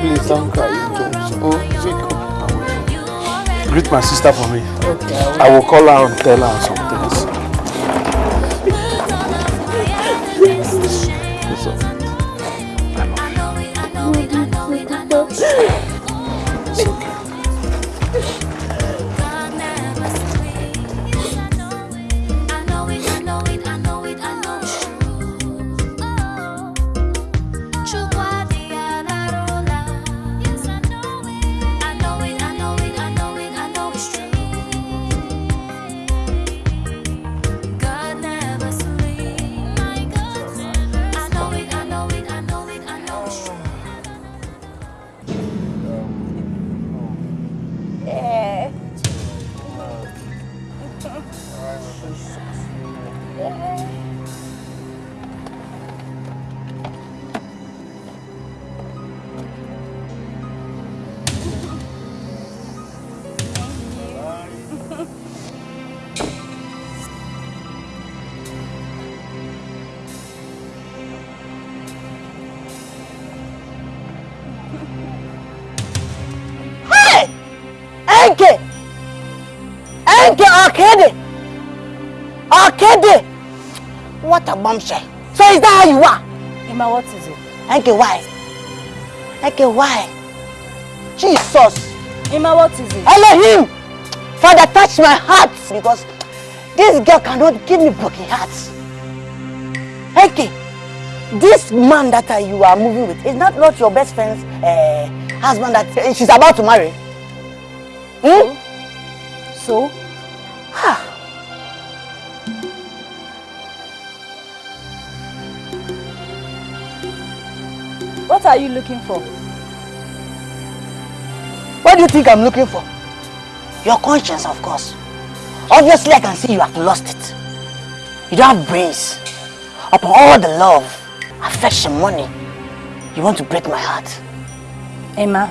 Please don't cry. Greet my sister for me. Okay, I will call her and tell her some a bombshell. So is that how you are? Emma, what is it? Okay, why? Okay, why? Jesus! Emma, what is it? Elohim! Father, touch my heart because this girl cannot give me broken hearts. Okay, this man that uh, you are moving with is not, not your best friend's uh, husband that uh, she's about to marry. Hmm? So? Are you looking for? What do you think I'm looking for? Your conscience, of course. Obviously, I can see you have lost it. You don't have brains. Upon all the love, affection, money, you want to break my heart. Emma,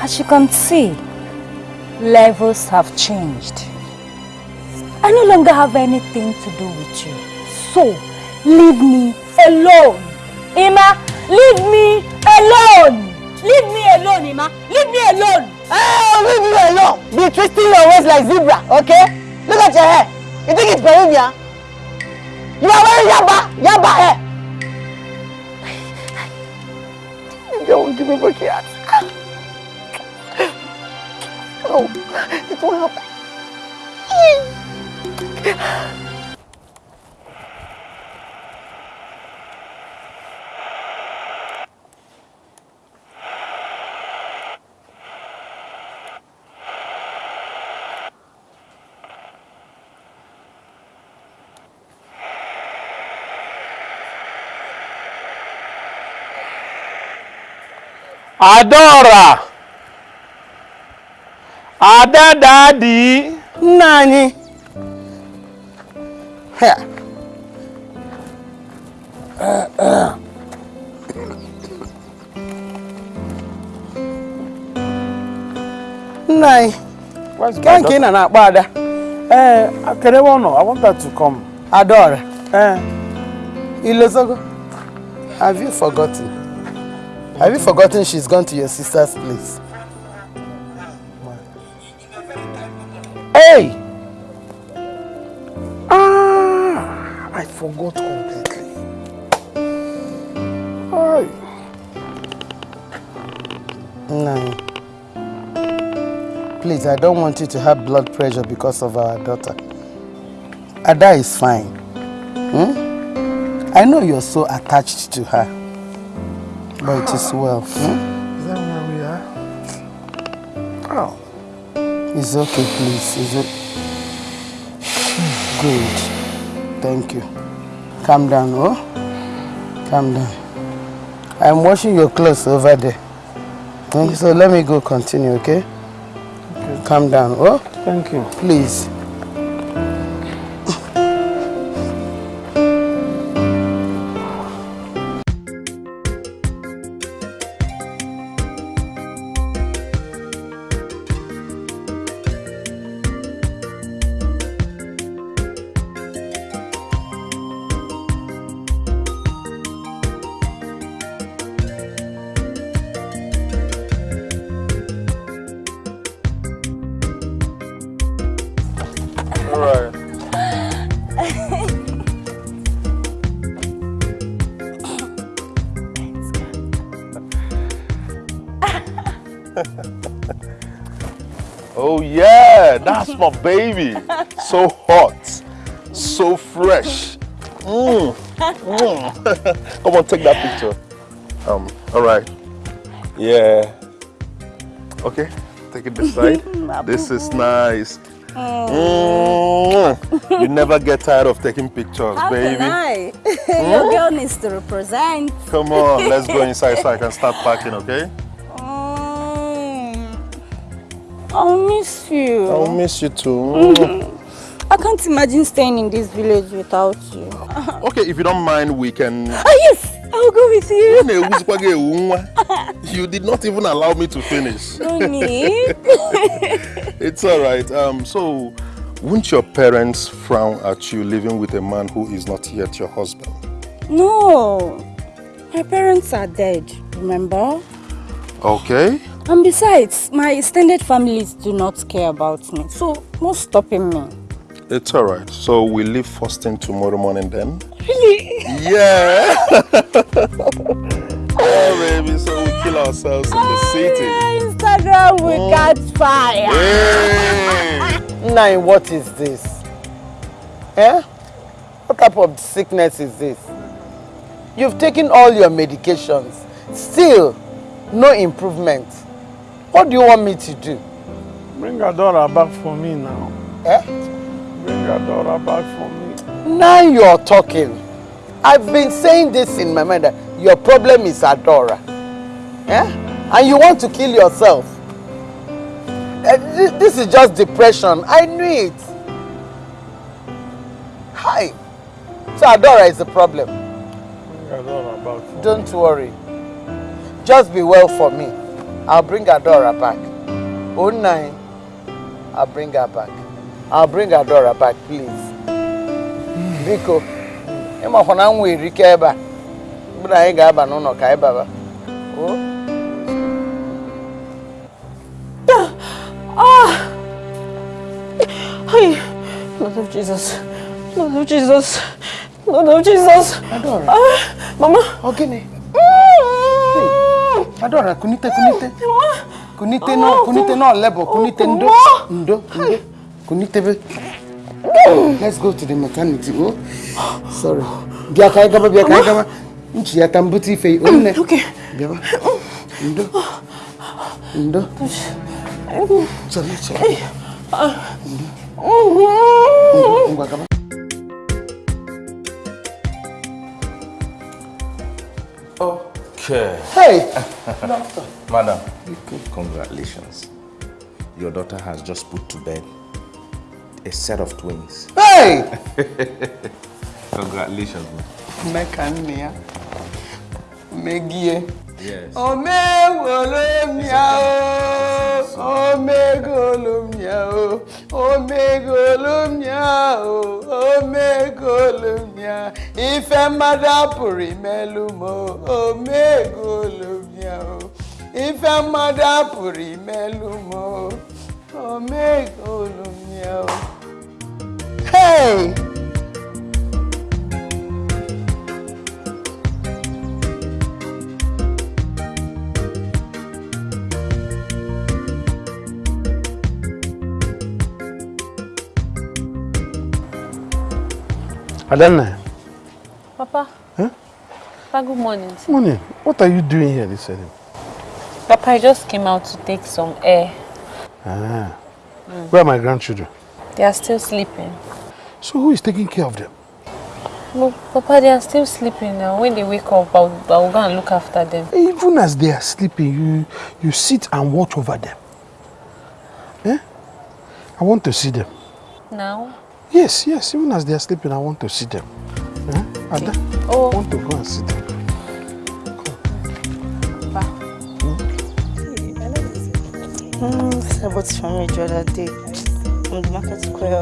as you can see, levels have changed. I no longer have anything to do with you. So, leave me alone. Emma, leave me alone. Leave me alone, Emma. Leave me alone. Oh, leave me alone. Be twisting your waist like zebra, okay? Look at your hair. You think it's Peruvian? You are wearing yaba, yaba hair. You won't give me broken heart. Oh, it won't help. Adora! Ada daddy! Nna anyị. Ha. Nna anyị. Where's my Ka nke ị daughter? na na-akpọ Ada. Eh, Kerewa no, I want her to come. Adaora. Eh, Ilozogo, have you forgotten? Have you forgotten she's gone to your sister's place? hey! Ah, I forgot completely. Ay. No. Please, I don't want you to have blood pressure because of our daughter. Ada is fine. Hmm? I know you're so attached to her. But it is well. Hmm? Is that where we are? Oh. It's okay, please. Is it? Good. Thank you. Calm down, oh? Calm down. I'm washing your clothes over there. So let me go continue, okay? Okay. Calm down, oh? Thank you. Please. My baby. So hot, so fresh. Mm. Mm. Come on, take that picture. Um, all right. Yeah. Okay, take it this side. this is nice. Mm. You never get tired of taking pictures, How baby. can I? Your girl needs to represent. Come on, let's go inside so I can start packing, okay? I'll miss you. I'll miss you too. I can't imagine staying in this village without you. Okay, if you don't mind, we can. Oh yes, I'll go with you. You did not even allow me to finish. No need. It's all right. Um, so, won't your parents frown at you living with a man who is not yet your husband? no, my parents are dead. Remember? Okay. And besides, my extended families do not care about me. So, what's stopping me? It's all right. So we leave first thing tomorrow morning then? Really? Yeah. oh, baby. So we kill ourselves in the city. Instagram will catch fire. Nai, what is this? Eh? What type of sickness is this? You've taken all your medications. Still, no improvement. What do you want me to do? Bring Adora back for me now. Eh? Bring Adora back for me. Now you're talking. I've been saying this in my mind that your problem is Adora. Eh? And you want to kill yourself. Thi- This is just depression. I knew it. Hi. So Adora is the problem. Bring Adora back Don't worry. Just be well for me. I'll bring Adora back. Oh nine. I'll bring her back. I'll bring Adora back, please. Biko, ịmakwa na m nwere ike ebe a. Na anyị ga-aba n'ụlọ ka anyị baba. Oh. Ah! Hey, Lord of Jesus. Lord of Jesus. Lord of Jesus. Adora. Ah, Mama. Ogene. Adora, kunite, kunite. Kunite no, kunite no level, kunite ndo. Ndo, ndo. Kunite be. Let's go to the mechanic. Oh, sorry. Bịa ka anyị gaba, bịa ka anyị gaba. Nchi ya ife yi. Onne. Okay. Bịaba. Ndo. Ndo. Sorry, sorry. Ndo. Ngwa gaba. Okay. Hey! Doctor. Madam, congratulations. Your daughter has just put to bed a set of twins. Hey! Congratulations. man. Meka nne ya. Megie. Yes. Omegolomia o, omegolomia o, omegolomia o, omegolomia. Ife mmadụ apụrụ imelu m o, omegolomia o. Ife mmadụ apụrụ imelu m o, omegolomia o. Hey! Adanna, Papa. Huh? Papa, good morning. morning. What are you doing here this evening? Papa, I just came out to take some air. Ah. Where are my grandchildren? They are still sleeping. So who is taking care of them? No, Papa, they are still sleeping now. When they wake up, I'll, I'll go and look after them. Even as they are sleeping, you you sit and watch over them. Eh? I want to see them. Now? Yes, yes. Even as they are sleeping, I want to see them. Eh? Ada, Oh. I want to go and see them. Mm, this I bought from the other day. From the market square.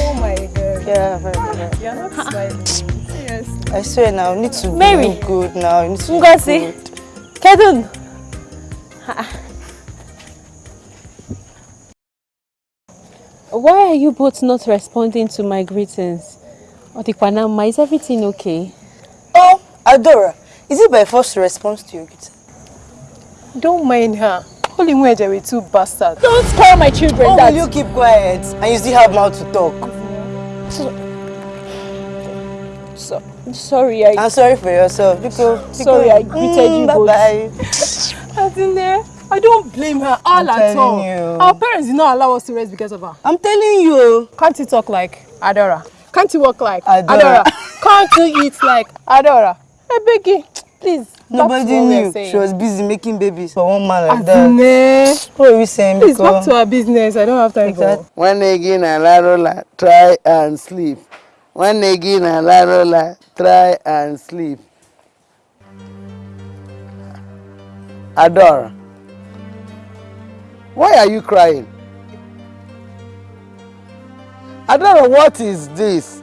Oh my god. Yeah, very good. You're not smiling. Seriously. I swear now, you need to Mary. look good now. You need to Ngozi. look good. Kedun. Why are you both not responding to my greetings? Odikwanama, is everything okay? Oh, Adora, is it by force response to your greeting? Don't mind her. Holy Mweje with two bastards. Don't spoil my children, Oh, Dad. will you keep quiet? And you still have mouth to talk. So, so, sorry, I... I'm sorry for yourself. Because, Sorry, I greeted mm, you both. Bye Adine, I don't blame her all I'm at telling all. you. Our parents did not allow us to rest because of her. I'm telling you. Can't you talk like Adora? Can't you walk like Adora. Adora? Can't you eat like Adora? Hey, Becky, please. Nobody knew she was busy making babies for one man like that. Adine, What are we saying? please back to our business. I don't have time Exactly. for. When again alarola, try and sleep. When again alarola, try and sleep. Adora, why are you crying? Adora, what is this?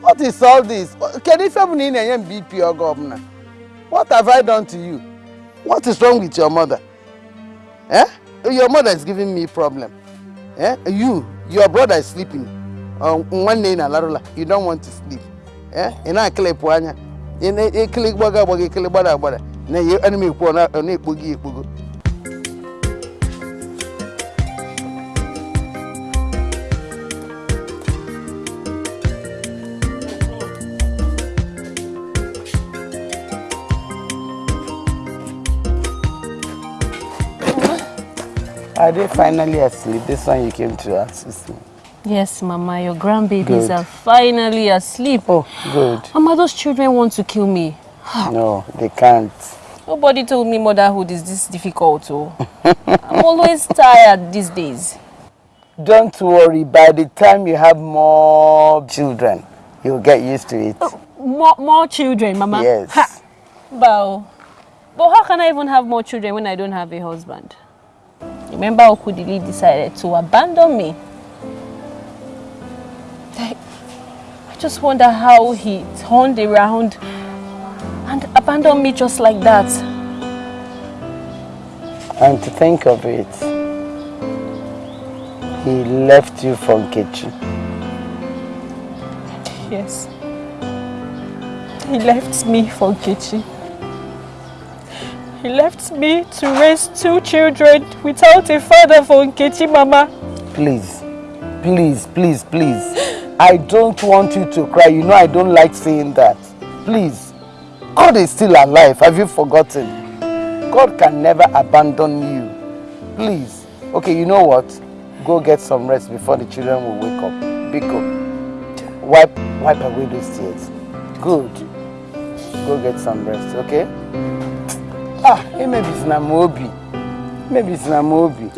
What is all this? Can tell me in BP or governor? What have I done to you? What is wrong with your mother? Eh? Your mother is giving me problem. Eh? You, your brother is sleeping. Um, one day in Alarola, you don't want to sleep. Eh? Ị na-akịlịpụ anya. Ị na-ekele gbaga agbaga ekele gbada agbada. Na ihe enemy ekwu ọ na- ọ na-ekpogi Are they finally asleep? This one you came to assist me. Yes, Mama, your grandbabies Good. are finally asleep. Oh, good. Mama, those children want to kill me. Ah. No, they can't. Nobody told me motherhood is this difficult. Oh. I'm always tired these days. Don't worry, by the time you have more children, you'll get used to it. Oh, more, more children, Mama. Yes. Ha. But, but how can I even have more children when I don't have a husband? Remember Okudili decided to abandon me. I I just wonder how he turned around and abandoned me just like that. And to think of it, he left you for Nkechi. Yes. He left me for Nkechi. He left me to raise two children without a father for Nkechi, Mama. Please, please, please, please. I don't want you to cry. You know I don't like saying that. Please. God is still alive. Have you forgotten? God can never abandon you. Please. Okay, you know what? Go get some rest before the children will wake up. Biko, wipe, wipe away those tears. Good. Go get some rest, okay? Ah, eh, maybe it's na mobi. Maybe it's na mobi.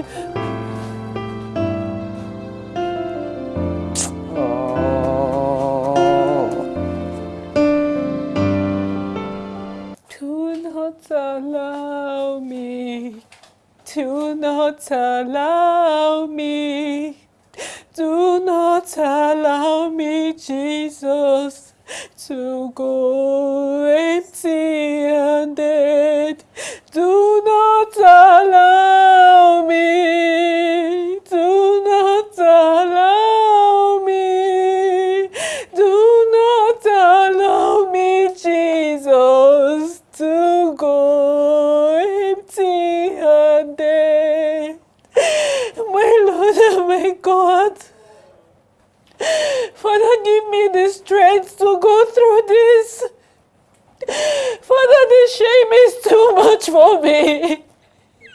Do not allow me. Do not allow me. Do not allow me, Jesus, to go empty handed. Do not allow me. Do not allow me. Do not allow me, Jesus, to go empty handed. My Lord and my God, Father, give me the strength to go through this. Father, the shame is too much for me.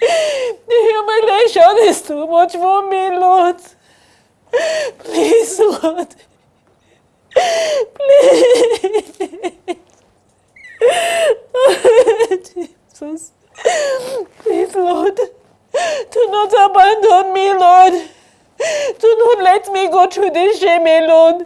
The humiliation is too much for me, Lord. Please, Lord. Please. Jesus. Please, Lord. Do not abandon me, Lord. Do not let me go through this shame alone.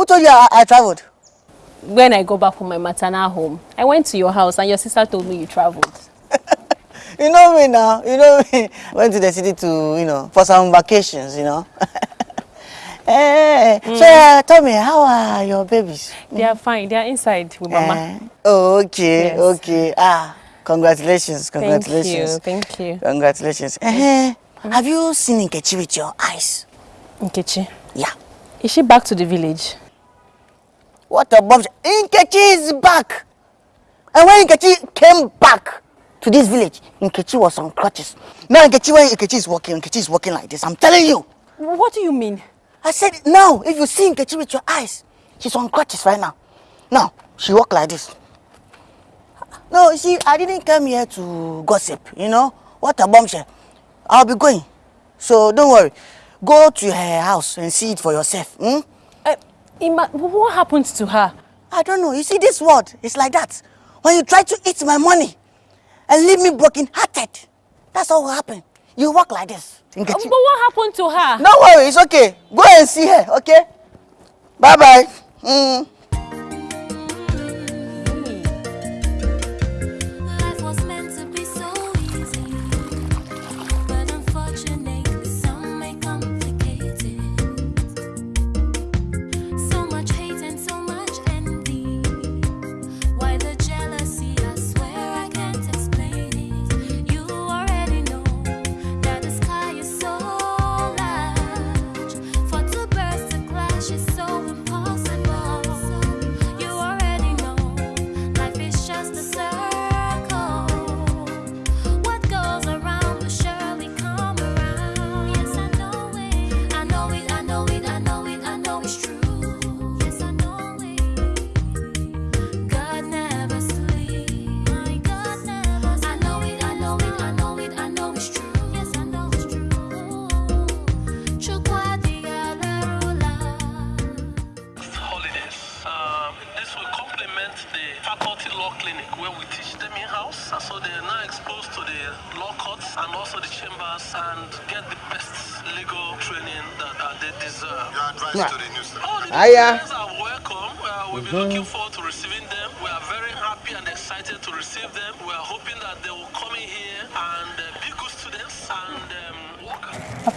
Who told you I, I traveled? When I go back from my maternal home, I went to your house and your sister told me you traveled. You know me now. You know me. Went to the city to, you know, for some vacations, you know. Hey, so uh, tell me, how are your babies? They are fine. They are inside with Mama. Eh, oh, okay, Yes. okay. Ah, congratulations, Thank congratulations. you. Thank you. Congratulations. Eh, Have you seen Nkechi with your eyes? Nkechi. Yeah. Is she back to the village? What a bombshell. Nkechi is back. And when Nkechi came back to this village, Nkechi was on crutches. Now Nkechi, when Nkechi is walking, Nkechi is walking like this. I'm telling you. What do you mean? I said, now, if you see Nkechi with your eyes, she's on crutches right now. Now, she walk like this. No, see, I didn't come here to gossip, you know. What a bombshell. I'll be going. So don't worry. Go to her house and see it for yourself. Hmm? Ima, what happened to her? I don't know. You see, this world is like that. When you try to eat my money and leave me broken-hearted, that's all will happen. You walk like this. Uh, but what happened to her? No worry, it's okay. Go and see her, okay? Bye-bye. Mm.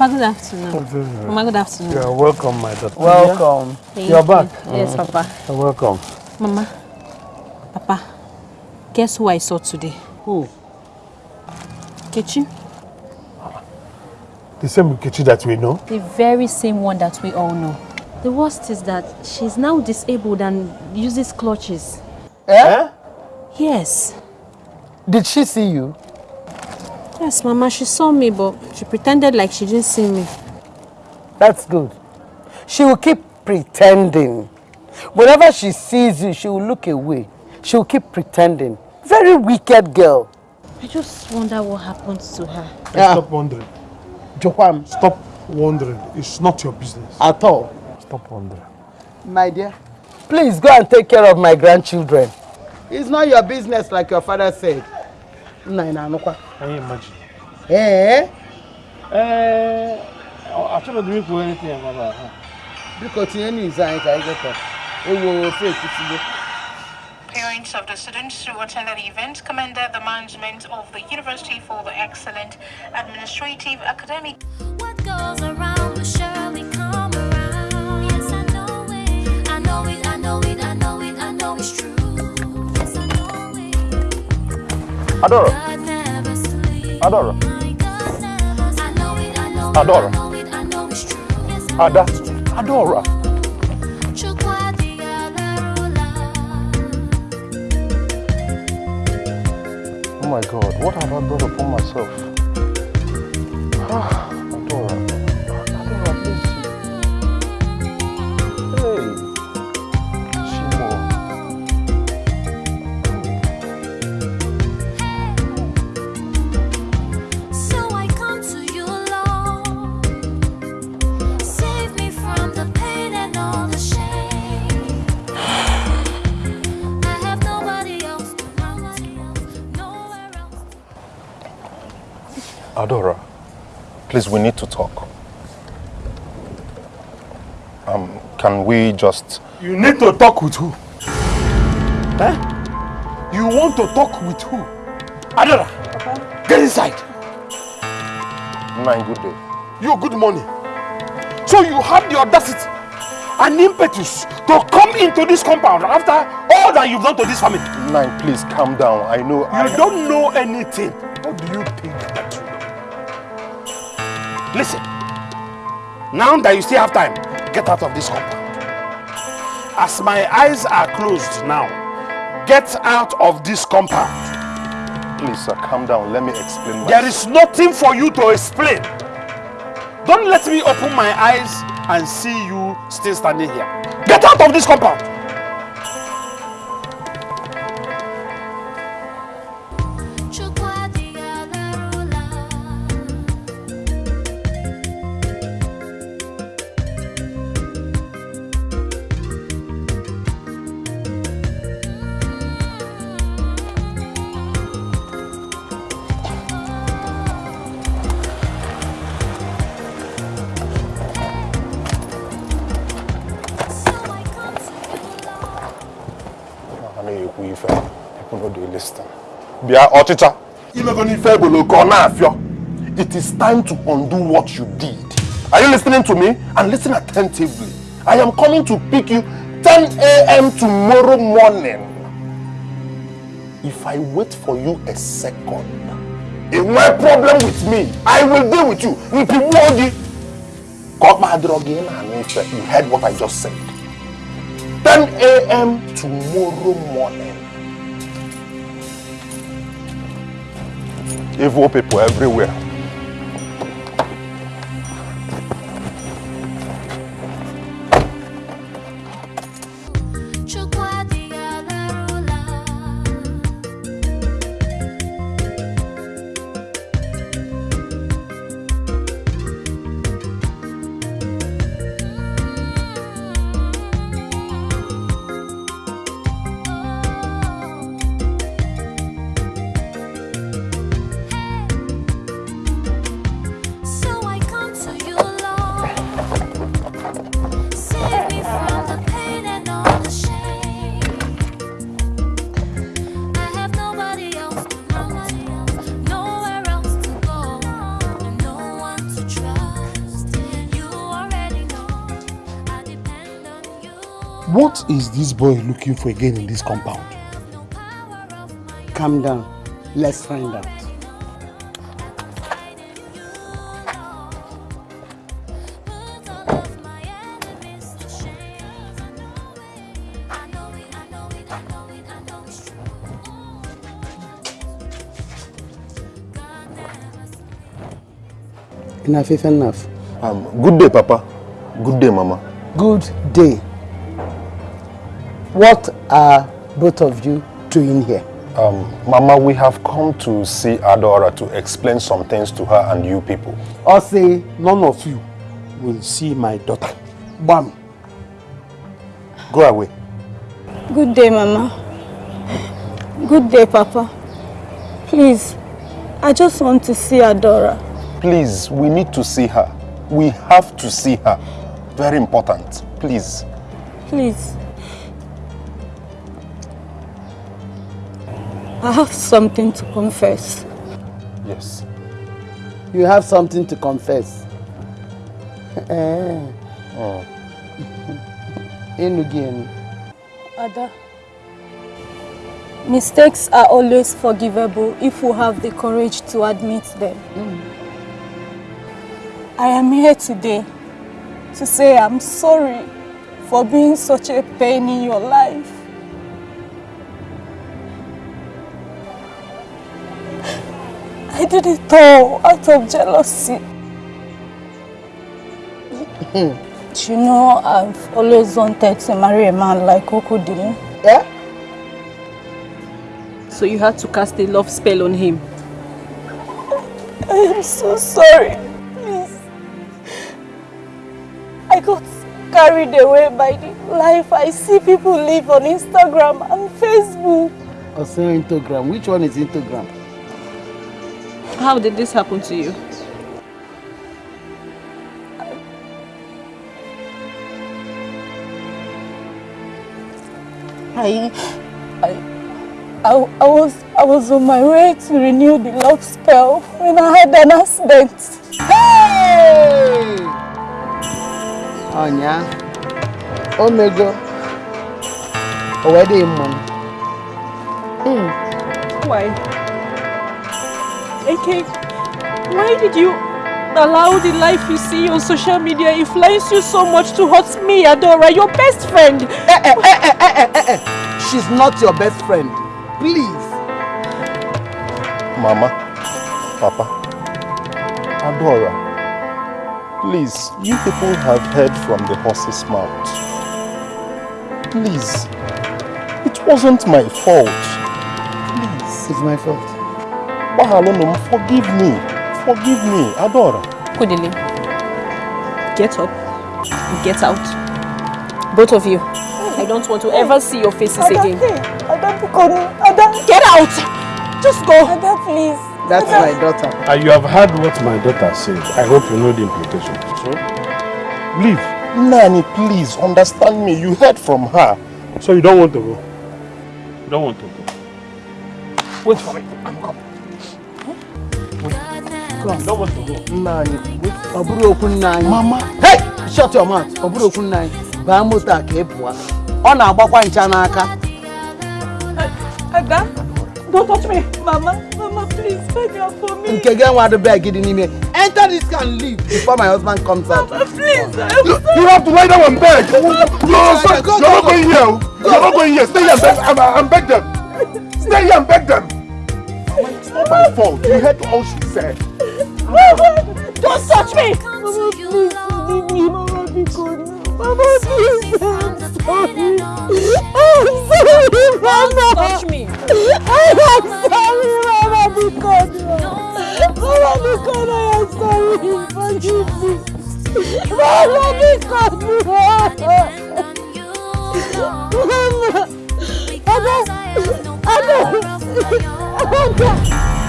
Papa, good afternoon. Mama, good afternoon. You're welcome, my daughter. Welcome. Thank You're you. back. Yes, Papa. You're welcome. Mama, Papa, guess who I saw today? Who? Kechi. The same Nkechi that we know. The very same one that we all know. The worst is that she's now disabled and uses clutches. Eh? Yes. Did she see you? Yes, Mama, she saw me, but she pretended like she didn't see me. That's good. She will keep pretending. Whenever she sees you, she will look away. She will keep pretending. Very wicked girl. I just wonder what happened to her. Stop wondering. Johan. Stop wondering. It's not your business. At all. Stop wondering. My dear, please go and take care of my grandchildren. It's not your business like your father said. Nna ị na-anụkwa? Can you imagine? Eh? Eh, achọrọ m ikwu anything about her. Biko tinye n'izu anyị ka anyị getọ. Ewo ofe ekwusigo. Parents of the students who attended the event commended the management of the university for the excellent administrative, academic, What goes around will surely true. Adoro. I Ada. Adora. Oh my god, what have I brought upon myself? Ah. Please, we need to talk. Um, can we just... You need to talk with who? Eh? You want to talk with who? Adora, get inside. Nine, good day. You good morning. So you have the audacity and impetus to come into this compound after all that you've done to this family. Nine, please calm down. I know You I... don't know anything. What do you think that you know? Listen. Now that you still have time, get out of this compound. As my eyes are closed now, get out of this compound. Please, sir, calm down. Let me explain myself. There is nothing for you to explain. Don't let me open my eyes and see you still standing here. Get out of this compound. It is time to undo what you did. Are you listening to me? And listen attentively. I am coming to pick you 10 a.m tomorrow morning. If i wait for you a second enwe problem with me i will deal with you. Mpigbuo gị ka ọ kpadịrọ gị you heard what i just said. 10 a.m tomorrow morning evil people everywhere What is this boy looking for again in this compound? Calm down. Let's find out. Enough, is enough. Um, good day, Papa. Good day, Mama. Good day. What are both of you doing here? Um, Mama, we have come to see Adora to explain some things to her and you people. I say None of you will see my daughter. Bam. Go away. Good day, Mama. Good day, Papa. Please, I just want to see Adora. Please, we need to see her. We have to see her. Very important. Please. Please. I have something to confess. Yes. You have something to confess. Eh. Oh. In again. Ada, mistakes are always forgivable if we have the courage to admit them. I am here today to say I'm sorry for being such a pain in your life. I did it all out of jealousy. Hmm. you know, I've always wanted to marry a man like Okudili. Yeah? So you had to cast a love spell on him. I am so sorry. Please. I got carried away by the life I see people live on Instagram and Facebook. Or say Instagram. Which one is Instagram? How did this happen to you? I, I, I, I was, I was on my way to renew the love spell when I had an accident. Hey! Onya. Omego. Already mom. Hmm. Why? AK, why did you allow the life you see on social media influence you so much to hurt me, Adora, your best friend? Eh, eh, eh, eh, eh, eh, eh. She's not your best friend. Please. Mama, Papa, Adora, please, you people have heard from the horse's mouth. Please, it wasn't my fault. Please. It's my fault. Bahalonum, forgive me. Forgive me, Adora. Kudili, get up get out. Both of you. I don't want to oh, ever see your faces again. Ada, Ada, Ada, Get out! Just go! Ada, please. That's my daughter. And you have heard what my daughter said. I hope you know the implication. So, leave. Nani, please understand me. You heard from her. So you don't want to go? You don't don't want to go. Wait for me. I'm coming. Nna anyị, ọ bụrụ okwu nna anyị. Mama. Hey! Shut your mouth. Ọ bụrụ okwu nna anyị. Baa moto a ka ị pụọ. Ọ na-agbakwa ncha n'aka. Don't touch me. Mama, Mama, please, beg her for me. Nke gị enwe adịbe gị dị n'ime. Enter this car and leave before my husband comes out. Mama, please. You, you have to lie down and beg. No, sir, you're not going here. You're not going here. Stay here and beg, and, and beg them. Stay here and beg them. It's not my fault. You heard all she said. Mama, don't touch me. Mama, please, leave me. Mama, be good. Mama, please. I'm sorry. I'm sorry, Mama. Don't Touch me. I'm sorry, Mama, be good. Mama, be good. I am sorry. Forgive me. Mama, be good. Mama. Ada. Ada. Ada.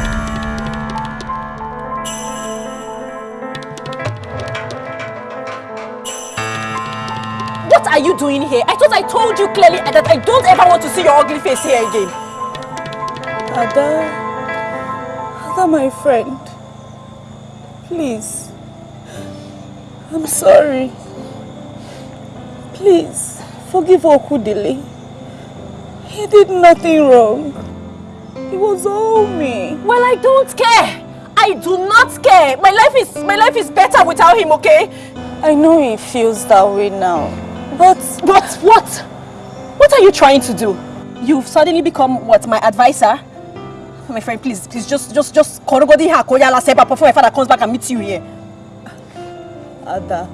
Are you doing here? I thought I told you clearly that I don't ever want to see your ugly face here again. Ada, Ada, my friend, please, I'm sorry. Please, forgive Okudili. He did nothing wrong. It was all me. Well, I don't care. I do not care. My life is my life is better without him, okay? I know he feels that way now, but... What? What are you trying to do? You've suddenly become, what, my advisor? Oh, my friend, please, please, just, just, just, korogodi ha koyala sepa before my father comes back and meets you here. Ada,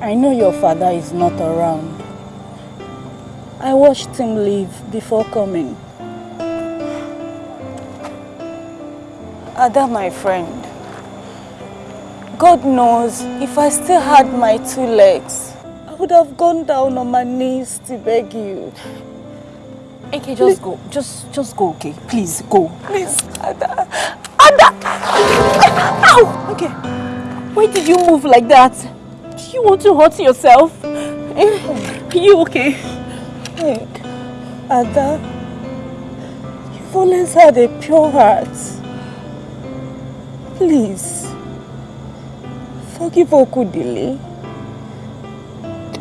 I know your father is not around. I watched him leave before coming. Ada, my friend, God knows if I still had my two legs, I would have gone down on my knees to beg you. Okay, just go. Just, just go, okay? Please, go. Please, Ada. Ada! Ow! Okay. Why did you move like that? Do you want to hurt yourself? Eh, Are you okay? Hey, Ada, you've always had a pure heart. Please, forgive Okudili.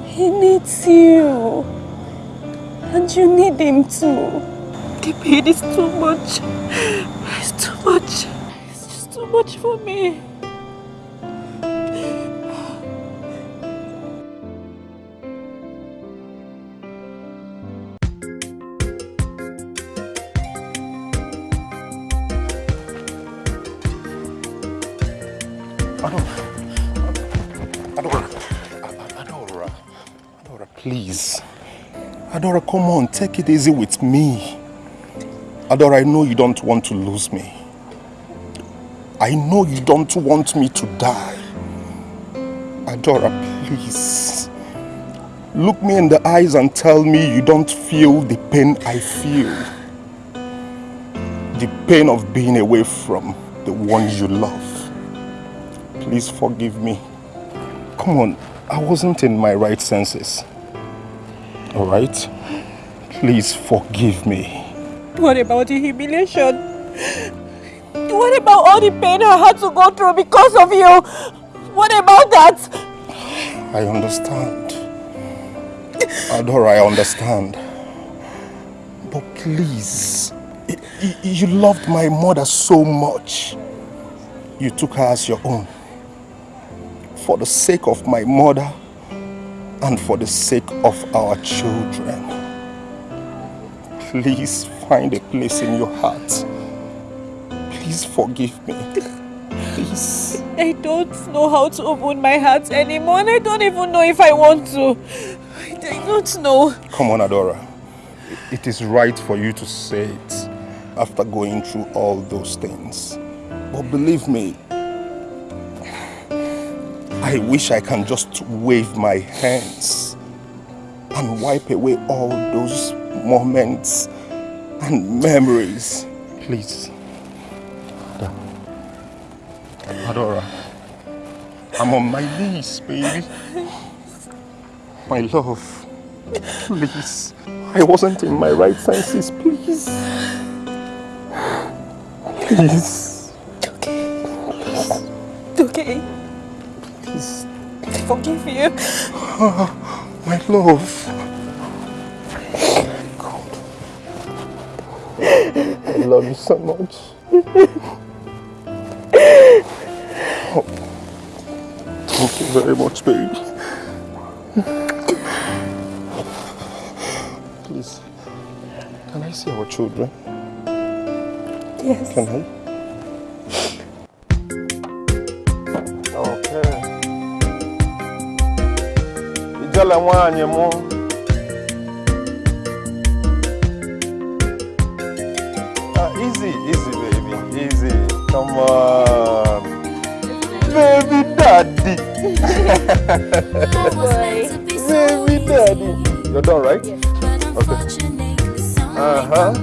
He needs you. And you need him too. The pain is too much. It's too much. It's just too much for me. Please. Adora, come on, take it easy with me. Adora, I know you don't want to lose me. I know you don't want me to die. Adora, please. Look me in the eyes and tell me you don't feel the pain I feel. The pain of being away from the one you love. Please forgive me. Come on, I wasn't in my right senses. All right? Please forgive me. What about the humiliation? What about all the pain I had to go through because of you? What about that? I understand. Adora, I understand. But please, you loved my mother so much. You took her as your own. For the sake of my mother and for the sake of our children. Please find a place in your heart. Please forgive me. Please. I don't know how to open my heart anymore and I don't even know if I want to. I don't know. Come on, Adora. It is right for you to say it after going through all those things. But believe me, I wish I can just wave my hands and wipe away all those moments and memories. Please. Adora. I'm on my knees, baby. My love. Please. I wasn't in my right senses. Please. Please. It's okay. Please. It's okay forgive you. My love. God. I love you so much. Oh. Thank you very much, babe. Please, can I see our children? Yes. Can I? ala nwaanyị mụ ah, easy easy baby easy. Come on. Baby daddy. Baby daddy. You're done right? Okay. uh-huh.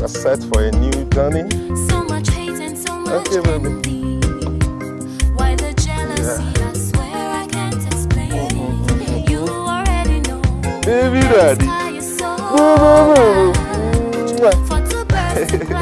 we're set for a new journey. Okay baby. Baby daddy. Boo, boo, boo.